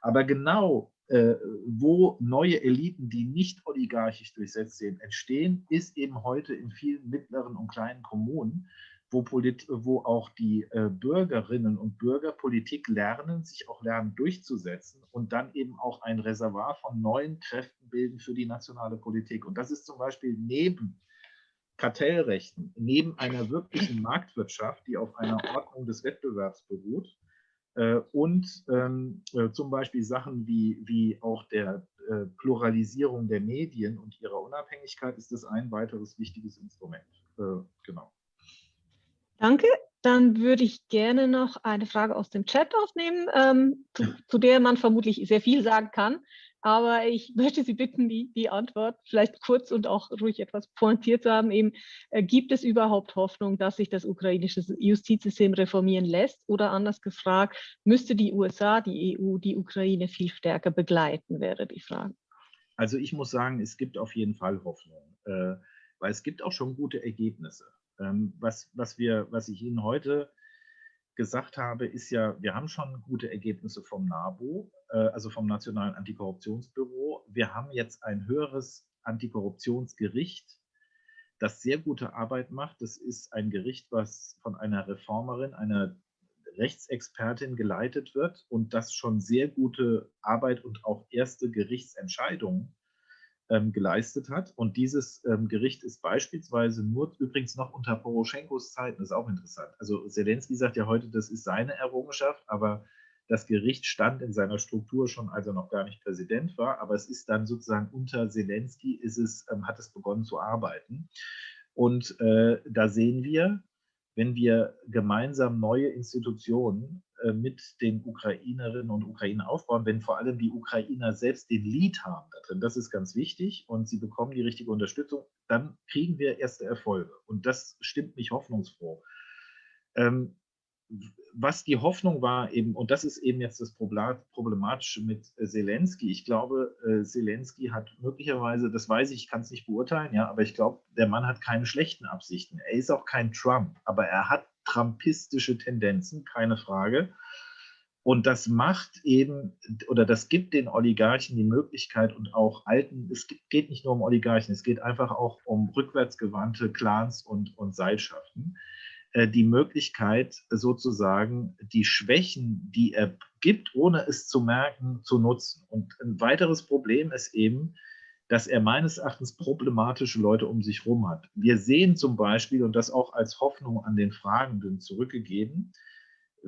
Aber genau äh, wo neue Eliten, die nicht oligarchisch durchsetzt sind, entstehen, ist eben heute in vielen mittleren und kleinen Kommunen, wo, Polit wo auch die äh, Bürgerinnen und Bürger Politik lernen, sich auch lernen durchzusetzen und dann eben auch ein Reservoir von neuen Kräften bilden für die nationale Politik. Und das ist zum Beispiel neben Kartellrechten, neben einer wirklichen Marktwirtschaft, die auf einer Ordnung des Wettbewerbs beruht, äh, und ähm, äh, zum Beispiel Sachen wie, wie auch der äh, Pluralisierung der Medien und ihrer Unabhängigkeit ist das ein weiteres wichtiges Instrument. genau. Danke. Dann würde ich gerne noch eine Frage aus dem Chat aufnehmen, ähm, zu, zu, der man vermutlich sehr viel sagen kann. Aber ich möchte Sie bitten, die, die Antwort vielleicht kurz und auch ruhig etwas pointiert zu haben. Eben, äh, gibt es überhaupt Hoffnung, dass sich das ukrainische Justizsystem reformieren lässt? Oder anders gefragt, müsste die USA, die EU, die Ukraine viel stärker begleiten, wäre die Frage. Also ich muss sagen, es gibt auf jeden Fall Hoffnung, äh, weil es gibt auch schon gute Ergebnisse. Ähm, was, was, wir, was ich Ihnen heute gesagt habe, ist ja, wir haben schon gute Ergebnisse vom NABU, äh, also vom Nationalen Antikorruptionsbüro. Wir haben jetzt ein höheres Antikorruptionsgericht, das sehr gute Arbeit macht. Das ist ein Gericht, was von einer Reformerin, einer Rechtsexpertin geleitet wird und das schon sehr gute Arbeit und auch erste Gerichtsentscheidungen ähm, geleistet hat. Und dieses ähm, Gericht ist beispielsweise nur übrigens noch unter Poroschenkos Zeiten, das ist auch interessant. Also Zelensky sagt ja heute, das ist seine Errungenschaft, aber das Gericht stand in seiner Struktur schon, als er noch gar nicht Präsident war, aber es ist dann sozusagen unter Zelensky ist es, ähm, hat es begonnen zu arbeiten. Und äh, da sehen wir, wenn wir gemeinsam neue Institutionen mit den Ukrainerinnen und Ukrainern aufbauen, wenn vor allem die Ukrainer selbst den Lead haben da drin, das ist ganz wichtig und sie bekommen die richtige Unterstützung, dann kriegen wir erste Erfolge. Und das stimmt mich hoffnungsfroh. Ähm, was die Hoffnung war eben, und das ist eben jetzt das Problematische mit äh, Zelensky. Ich glaube, äh, Zelensky hat möglicherweise, das weiß ich, ich kann es nicht beurteilen, ja, aber ich glaube, der Mann hat keine schlechten Absichten. Er ist auch kein Trump, aber er hat trumpistische Tendenzen, keine Frage. Und das macht eben, oder das gibt den Oligarchen die Möglichkeit und auch alten, es geht nicht nur um Oligarchen, es geht einfach auch um rückwärtsgewandte Clans und, und Seilschaften, die Möglichkeit sozusagen die Schwächen, die er gibt, ohne es zu merken, zu nutzen. Und ein weiteres Problem ist eben, dass er meines Erachtens problematische Leute um sich herum hat. Wir sehen zum Beispiel, und das auch als Hoffnung an den Fragenden zurückgegeben,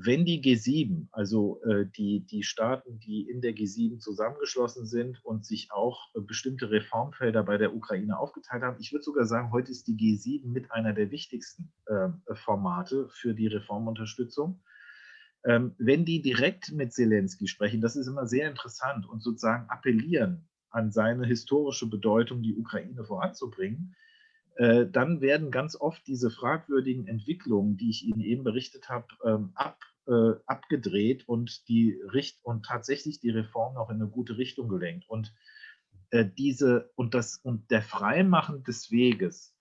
wenn die G7, also äh, die, die Staaten, die in der G7 zusammengeschlossen sind und sich auch äh, bestimmte Reformfelder bei der Ukraine aufgeteilt haben, ich würde sogar sagen, heute ist die G7 mit einer der wichtigsten äh, Formate für die Reformunterstützung. Ähm, wenn die direkt mit Zelensky sprechen, das ist immer sehr interessant und sozusagen appellieren an seine historische Bedeutung, die Ukraine voranzubringen, äh, dann werden ganz oft diese fragwürdigen Entwicklungen, die ich Ihnen eben berichtet habe, ähm, ab, äh, abgedreht und die Richt und tatsächlich die Reform noch in eine gute Richtung gelenkt. Und äh, diese und das und der Freimachen des Weges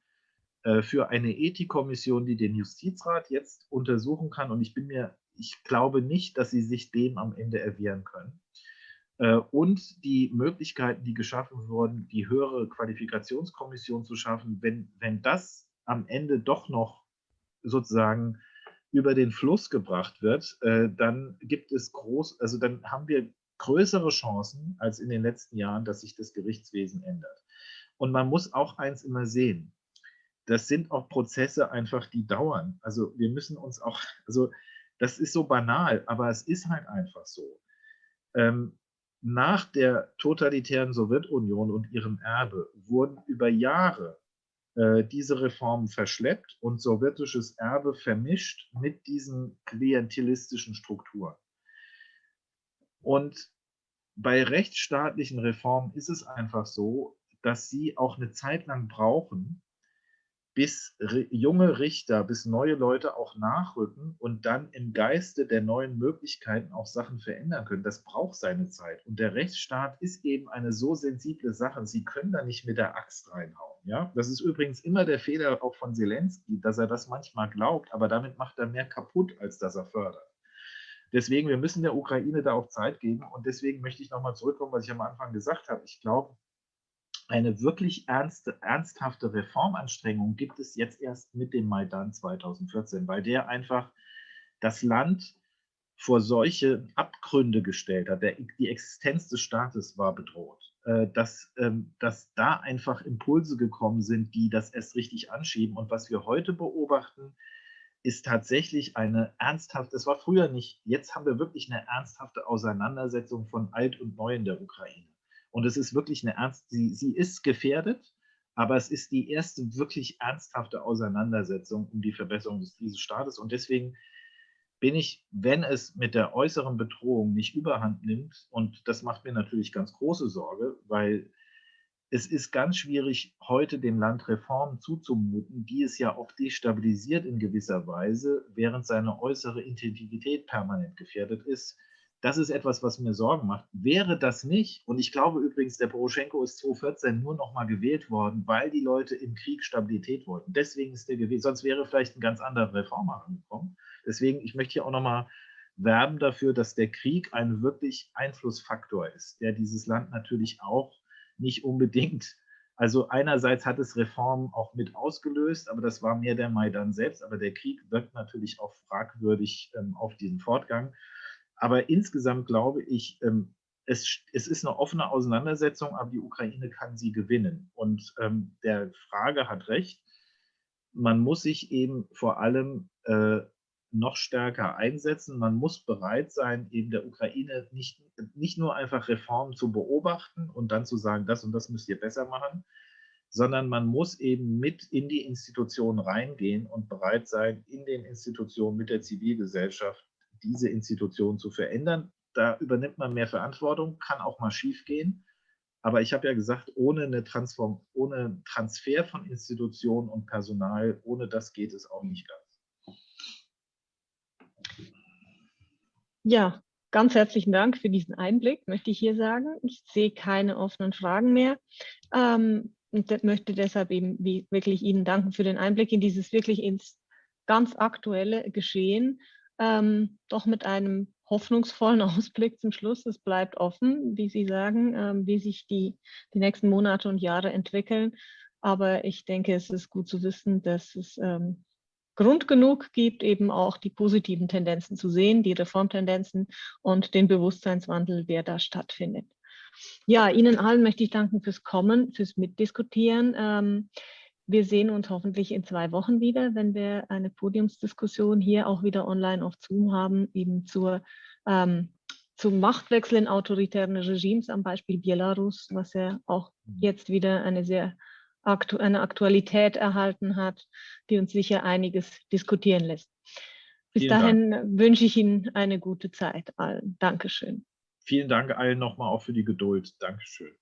äh, für eine Ethikkommission, die den Justizrat jetzt untersuchen kann, und ich bin mir, ich glaube nicht, dass sie sich dem am Ende erwehren können äh, und die Möglichkeiten, die geschaffen wurden, die höhere Qualifikationskommission zu schaffen, wenn, wenn das am Ende doch noch sozusagen über den Fluss gebracht wird, äh, dann gibt es groß, also dann haben wir größere Chancen als in den letzten Jahren, dass sich das Gerichtswesen ändert. Und man muss auch eins immer sehen. Das sind auch Prozesse einfach, die dauern. Also wir müssen uns auch, also das ist so banal, aber es ist halt einfach so. Ähm, nach der totalitären Sowjetunion und ihrem Erbe wurden über Jahre diese Reformen verschleppt und sowjetisches Erbe vermischt mit diesen klientelistischen Strukturen. Und bei rechtsstaatlichen Reformen ist es einfach so, dass sie auch eine Zeit lang brauchen, bis junge Richter, bis neue Leute auch nachrücken und dann im Geiste der neuen Möglichkeiten auch Sachen verändern können. Das braucht seine Zeit. Und der Rechtsstaat ist eben eine so sensible Sache. Sie können da nicht mit der Axt reinhauen. Ja? Das ist übrigens immer der Fehler auch von Zelensky, dass er das manchmal glaubt, aber damit macht er mehr kaputt, als dass er fördert. Deswegen, wir müssen der Ukraine da auch Zeit geben. Und deswegen möchte ich nochmal zurückkommen, was ich am Anfang gesagt habe. Ich glaube, eine wirklich ernste, ernsthafte Reformanstrengung gibt es jetzt erst mit dem Maidan 2014, weil der einfach das Land vor solche Abgründe gestellt hat. Der, die Existenz des Staates war bedroht. Äh, dass, ähm, dass da einfach Impulse gekommen sind, die das erst richtig anschieben. Und was wir heute beobachten, ist tatsächlich eine ernsthafte, es war früher nicht, jetzt haben wir wirklich eine ernsthafte Auseinandersetzung von Alt und Neu in der Ukraine. Und es ist wirklich eine ernst, sie, sie ist gefährdet, aber es ist die erste wirklich ernsthafte Auseinandersetzung um die Verbesserung des, dieses Staates. Und deswegen bin ich, wenn es mit der äußeren Bedrohung nicht überhand nimmt, und das macht mir natürlich ganz große Sorge, weil es ist ganz schwierig, heute dem Land Reformen zuzumuten, die es ja auch destabilisiert in gewisser Weise, während seine äußere Integrität permanent gefährdet ist. Das ist etwas, was mir Sorgen macht. Wäre das nicht, und ich glaube übrigens, der Poroschenko ist 2014 nur noch mal gewählt worden, weil die Leute im Krieg Stabilität wollten. Deswegen ist der gewählt, sonst wäre vielleicht ein ganz anderer Reformer angekommen. Deswegen, ich möchte hier auch noch mal werben dafür, dass der Krieg ein wirklich Einflussfaktor ist, der dieses Land natürlich auch nicht unbedingt. Also einerseits hat es Reformen auch mit ausgelöst, aber das war mehr der Maidan selbst. Aber der Krieg wirkt natürlich auch fragwürdig ähm, auf diesen Fortgang. Aber insgesamt glaube ich, ähm, es, es, ist eine offene Auseinandersetzung, aber die Ukraine kann sie gewinnen. Und ähm, der Frage hat recht. Man muss sich eben vor allem äh, noch stärker einsetzen. Man muss bereit sein, eben der Ukraine nicht, nicht nur einfach Reformen zu beobachten und dann zu sagen, das und das müsst ihr besser machen, sondern man muss eben mit in die Institutionen reingehen und bereit sein, in den Institutionen mit der Zivilgesellschaft diese Institutionen zu verändern. Da übernimmt man mehr Verantwortung, kann auch mal schiefgehen. Aber ich habe ja gesagt, ohne, eine Transform ohne Transfer von Institutionen und Personal, ohne das geht es auch nicht ganz. Ja, ganz herzlichen Dank für diesen Einblick, möchte ich hier sagen. Ich sehe keine offenen Fragen mehr ähm, und möchte deshalb eben wirklich Ihnen danken für den Einblick in dieses wirklich ins ganz aktuelle Geschehen, ähm, doch mit einem hoffnungsvollen Ausblick zum Schluss. Es bleibt offen, wie Sie sagen, ähm, wie sich die, die nächsten Monate und Jahre entwickeln. Aber ich denke, es ist gut zu wissen, dass es ähm, Grund genug gibt, eben auch die positiven Tendenzen zu sehen, die Reformtendenzen und den Bewusstseinswandel, der da stattfindet. Ja, Ihnen allen möchte ich danken fürs Kommen, fürs Mitdiskutieren. Ähm, wir sehen uns hoffentlich in zwei Wochen wieder, wenn wir eine Podiumsdiskussion hier auch wieder online auf Zoom haben, eben zur, ähm, zum Machtwechsel in autoritären Regimes am Beispiel Belarus, was ja auch mhm. jetzt wieder eine sehr aktu eine Aktualität erhalten hat, die uns sicher einiges diskutieren lässt. Bis Vielen dahin Dank. wünsche ich Ihnen eine gute Zeit allen. Dankeschön. Vielen Dank allen nochmal auch für die Geduld. Dankeschön.